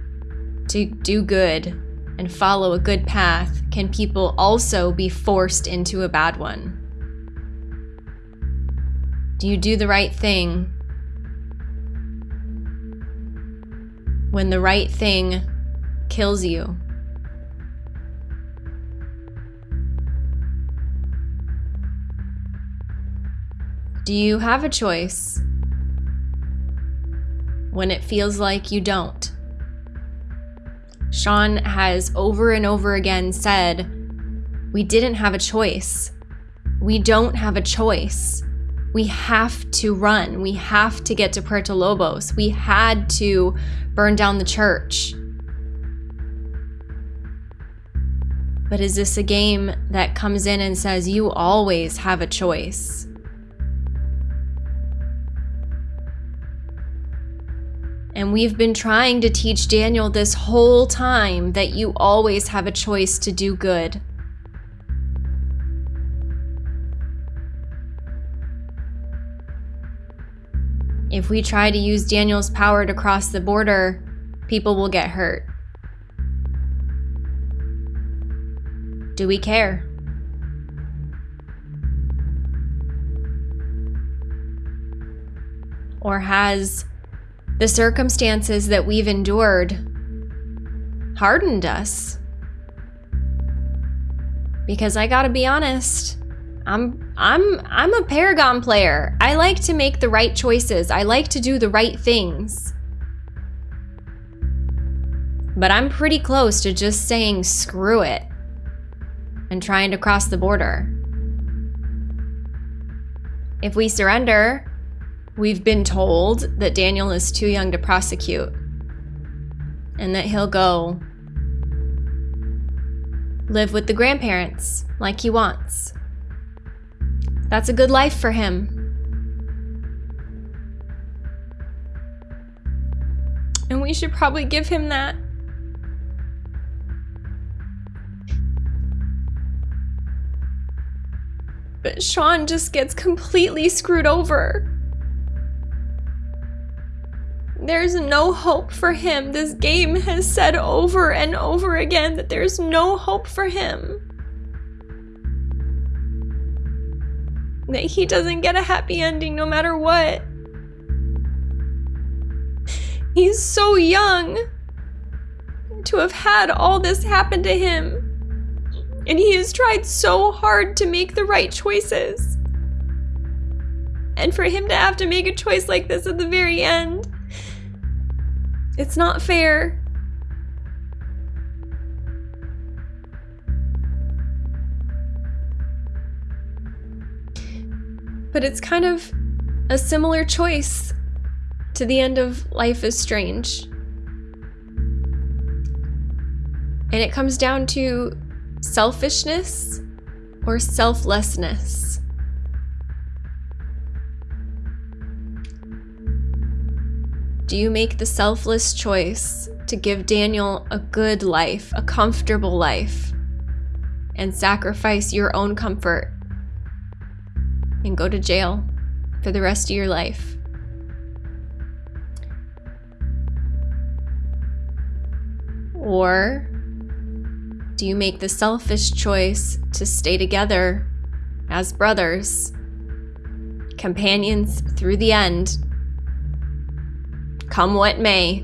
to do good and follow a good path, can people also be forced into a bad one? Do you do the right thing when the right thing kills you? Do you have a choice when it feels like you don't? Sean has over and over again said, We didn't have a choice. We don't have a choice. We have to run. We have to get to Puerto Lobos. We had to burn down the church. But is this a game that comes in and says, You always have a choice? And we've been trying to teach Daniel this whole time that you always have a choice to do good. If we try to use Daniel's power to cross the border, people will get hurt. Do we care? Or has the circumstances that we've endured hardened us. Because I got to be honest, I'm I'm I'm a Paragon player. I like to make the right choices. I like to do the right things. But I'm pretty close to just saying screw it and trying to cross the border. If we surrender, We've been told that Daniel is too young to prosecute and that he'll go live with the grandparents like he wants. That's a good life for him. And we should probably give him that. But Sean just gets completely screwed over. There's no hope for him. This game has said over and over again that there's no hope for him. That he doesn't get a happy ending no matter what. He's so young to have had all this happen to him. And he has tried so hard to make the right choices. And for him to have to make a choice like this at the very end, it's not fair. But it's kind of a similar choice to the end of Life is Strange. And it comes down to selfishness or selflessness. Do you make the selfless choice to give Daniel a good life, a comfortable life, and sacrifice your own comfort and go to jail for the rest of your life? Or do you make the selfish choice to stay together as brothers, companions through the end, come what may,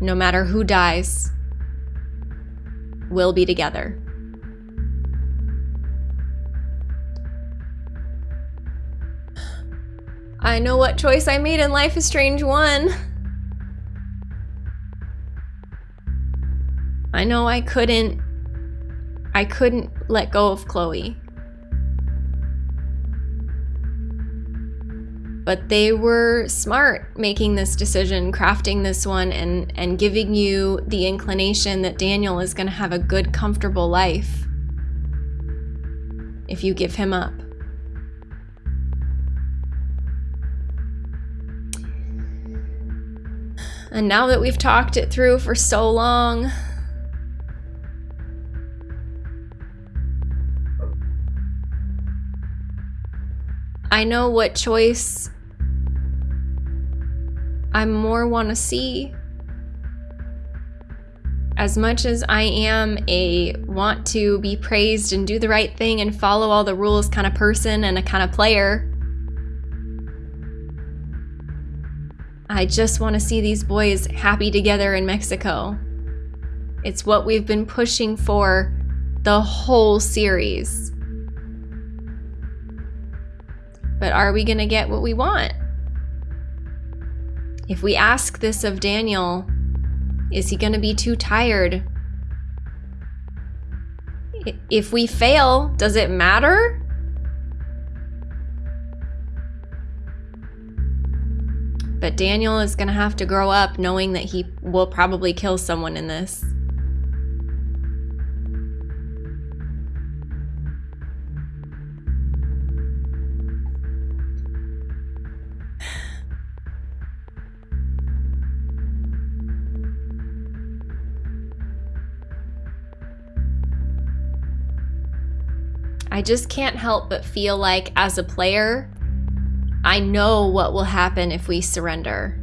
no matter who dies, we'll be together? I know what choice I made in Life is Strange 1. I know I couldn't I couldn't let go of Chloe. But they were smart making this decision, crafting this one and and giving you the inclination that Daniel is going to have a good comfortable life if you give him up. And now that we've talked it through for so long, I know what choice I more want to see. As much as I am a want to be praised and do the right thing and follow all the rules kind of person and a kind of player, I just want to see these boys happy together in Mexico. It's what we've been pushing for the whole series. But are we going to get what we want? If we ask this of Daniel, is he going to be too tired? If we fail, does it matter? But Daniel is going to have to grow up knowing that he will probably kill someone in this. I just can't help but feel like as a player, I know what will happen if we surrender.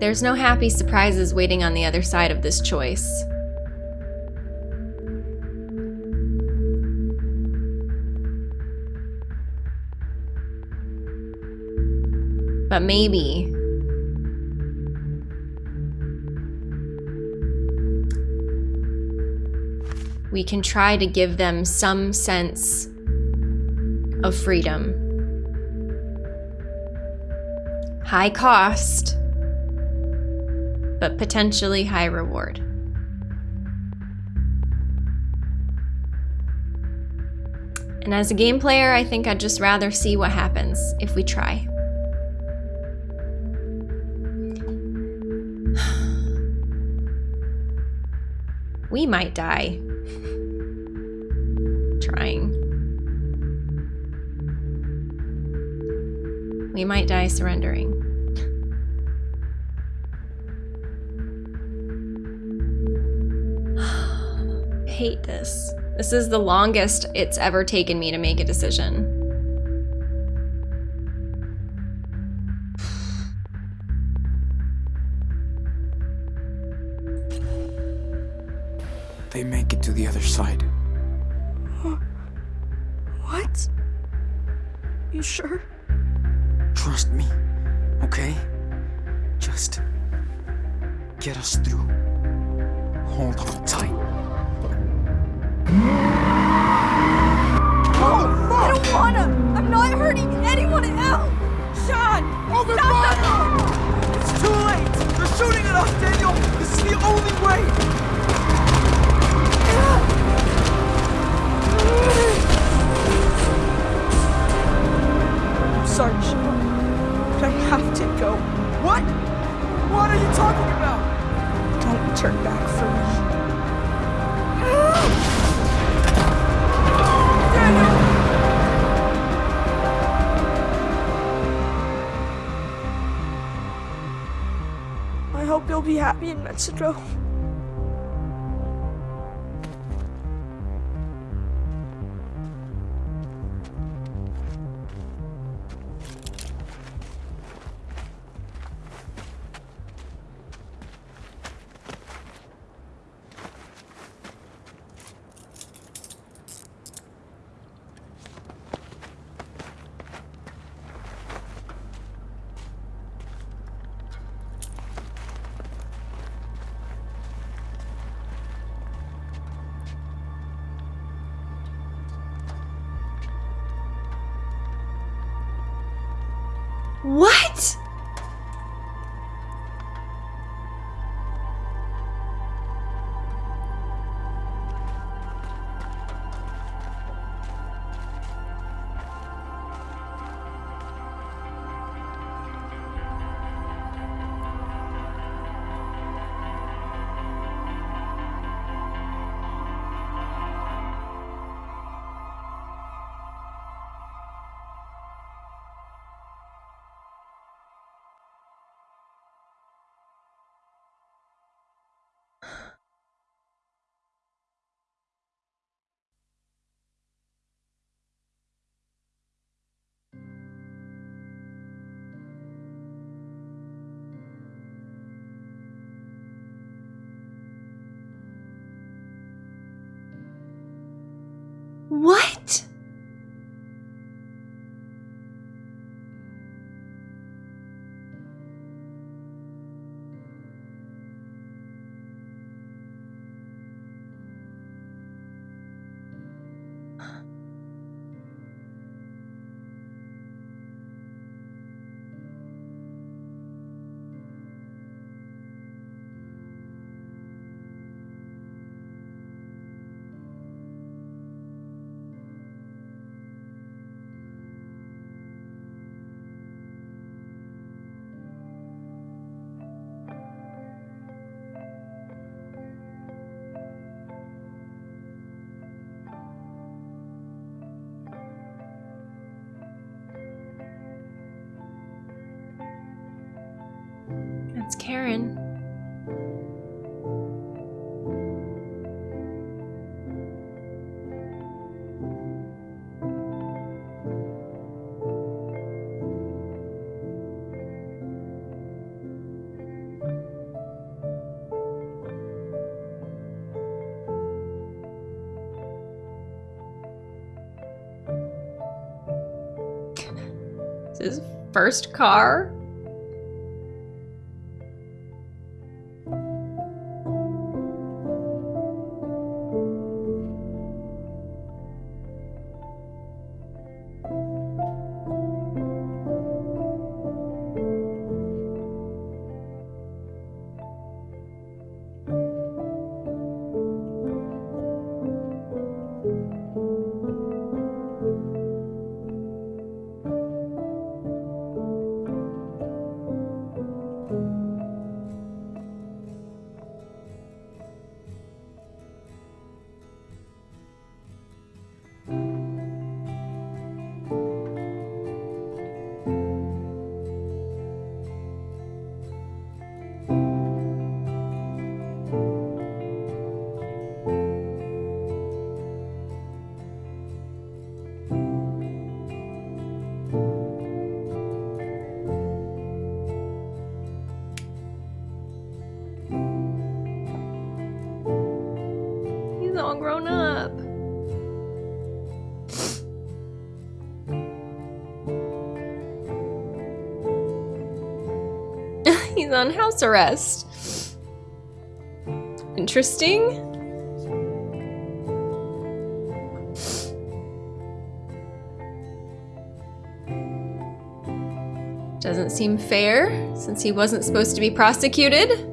There's no happy surprises waiting on the other side of this choice. But maybe we can try to give them some sense of freedom. High cost, but potentially high reward. And as a game player, I think I'd just rather see what happens if we try. we might die We might die surrendering. hate this. This is the longest it's ever taken me to make a decision. First car. On house arrest. Interesting. Doesn't seem fair, since he wasn't supposed to be prosecuted.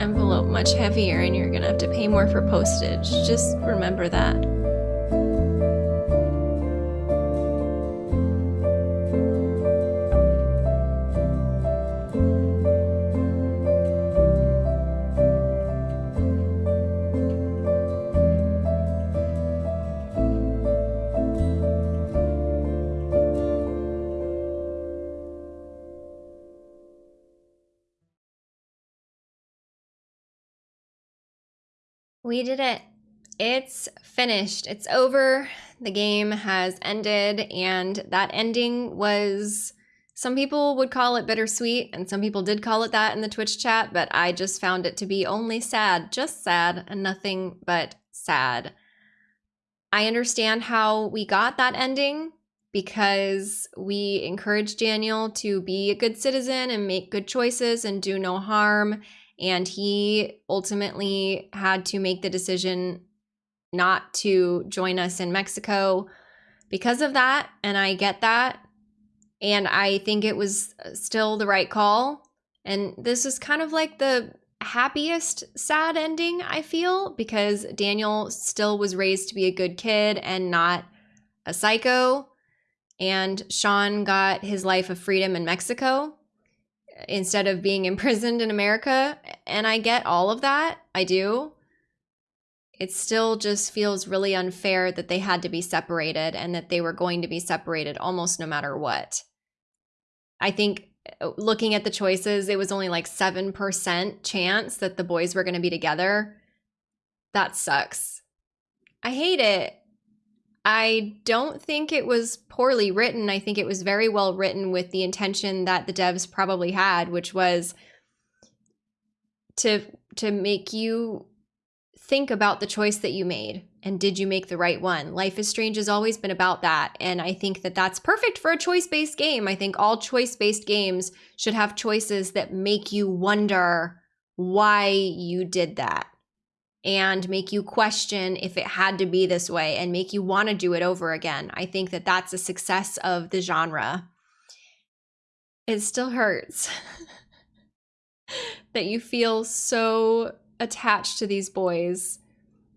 Envelope much heavier and you're gonna have to pay more for postage. Just remember that. We did it. It's finished. It's over. The game has ended, and that ending was. Some people would call it bittersweet, and some people did call it that in the Twitch chat, but I just found it to be only sad, just sad, and nothing but sad. I understand how we got that ending because we encouraged Daniel to be a good citizen and make good choices and do no harm. And he ultimately had to make the decision not to join us in Mexico because of that. And I get that. And I think it was uh, still the right call. And this is kind of like the happiest sad ending, I feel, because Daniel still was raised to be a good kid and not a psycho. And Sean got his life of freedom in Mexico instead of being imprisoned in America. And I get all of that. I do. It still just feels really unfair that they had to be separated and that they were going to be separated almost no matter what. I think uh, looking at the choices, it was only like 7% chance that the boys were going to be together. That sucks. I hate it. I don't think it was poorly written. I think it was very well written with the intention that the devs probably had, which was to to make you think about the choice that you made and did you make the right one. Life is Strange has always been about that, and I think that that's perfect for a choice-based game. I think all choice-based games should have choices that make you wonder why you did that and make you question if it had to be this way and make you want to do it over again. I think that that's a success of the genre. It still hurts that you feel so attached to these boys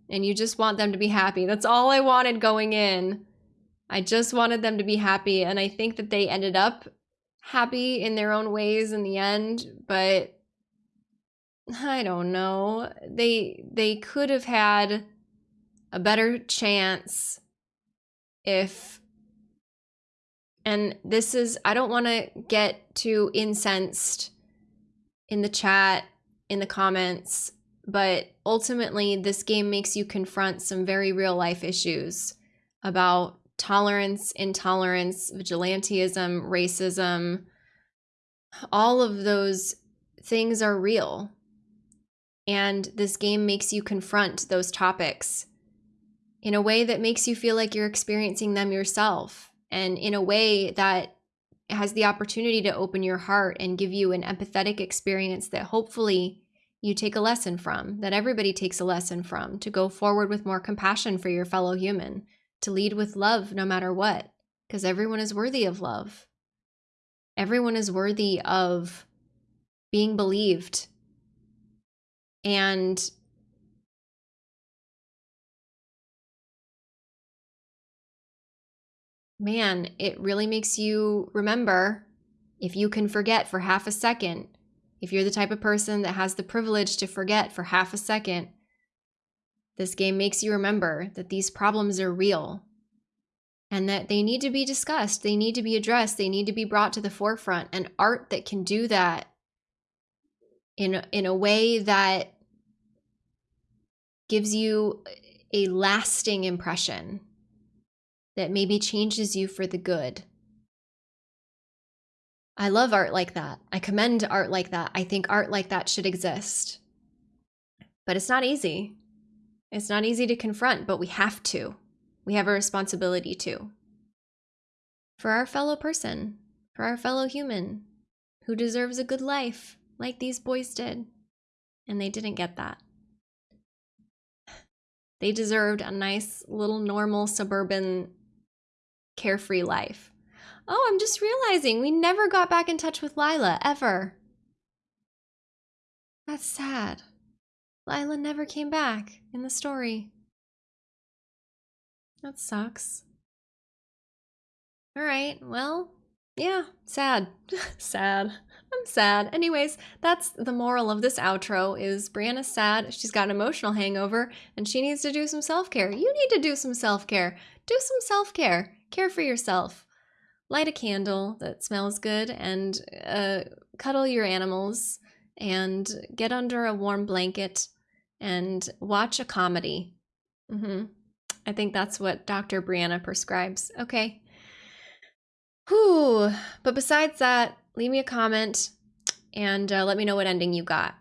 and you just want them to be happy. That's all I wanted going in. I just wanted them to be happy and I think that they ended up happy in their own ways in the end, but I don't know. They they could have had a better chance if And this is, I don't want to get too incensed in the chat, in the comments, but ultimately, this game makes you confront some very real life issues about tolerance, intolerance, vigilantism, racism. All of those things are real. And this game makes you confront those topics in a way that makes you feel like you're experiencing them yourself and in a way that has the opportunity to open your heart and give you an empathetic experience that hopefully you take a lesson from, that everybody takes a lesson from, to go forward with more compassion for your fellow human, to lead with love no matter what, because everyone is worthy of love. Everyone is worthy of being believed. And man, it really makes you remember if you can forget for half a second, if you're the type of person that has the privilege to forget for half a second, this game makes you remember that these problems are real and that they need to be discussed, they need to be addressed, they need to be brought to the forefront. And art that can do that in in a way that gives you a lasting impression that maybe changes you for the good. I love art like that. I commend art like that. I think art like that should exist. But it's not easy. It's not easy to confront, but we have to. We have a responsibility to. For our fellow person, for our fellow human, who deserves a good life, like these boys did. And they didn't get that. They deserved a nice little normal suburban carefree life. Oh, I'm just realizing we never got back in touch with Lyla, ever. That's sad. Lyla never came back in the story. That sucks. Alright, well, yeah, sad. sad. I'm sad. Anyways, that's the moral of this outro is Brianna's sad. She's got an emotional hangover and she needs to do some self-care. You need to do some self-care. Do some self-care care for yourself. Light a candle that smells good and uh, cuddle your animals and get under a warm blanket and watch a comedy. Mm-hmm. I think that's what Dr. Brianna prescribes. Okay. Whew. But besides that, leave me a comment and uh, let me know what ending you got.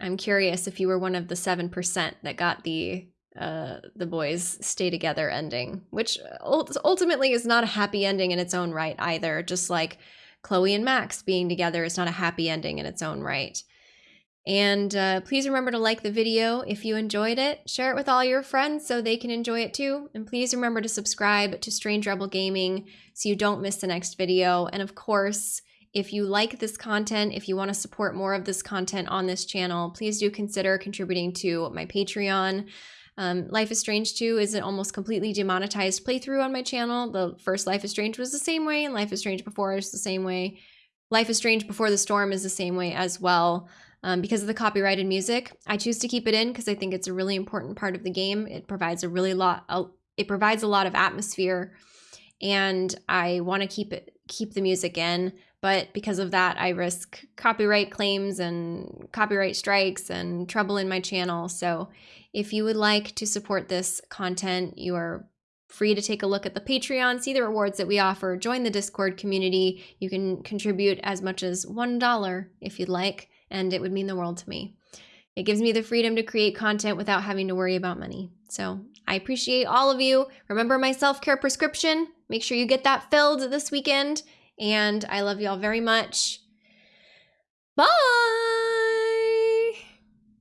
I'm curious if you were one of the 7% that got the uh, the boys stay together ending, which ultimately is not a happy ending in its own right either. Just like Chloe and Max being together is not a happy ending in its own right. And uh, please remember to like the video if you enjoyed it. Share it with all your friends so they can enjoy it too. And please remember to subscribe to Strange Rebel Gaming so you don't miss the next video. And of course, if you like this content, if you want to support more of this content on this channel, please do consider contributing to my Patreon. Um, Life is Strange 2 is an almost completely demonetized playthrough on my channel. The first Life is Strange was the same way, and Life is Strange Before is the same way. Life is Strange Before the Storm is the same way as well. Um, because of the copyrighted music, I choose to keep it in because I think it's a really important part of the game. It provides a really lot. A, it provides a lot of atmosphere, and I want to keep it keep the music in. But because of that, I risk copyright claims and copyright strikes and trouble in my channel. So if you would like to support this content, you are free to take a look at the Patreon, see the rewards that we offer, join the Discord community. You can contribute as much as $1 if you'd like, and it would mean the world to me. It gives me the freedom to create content without having to worry about money. So I appreciate all of you. Remember my self care prescription. Make sure you get that filled this weekend. And I love you all very much. Bye.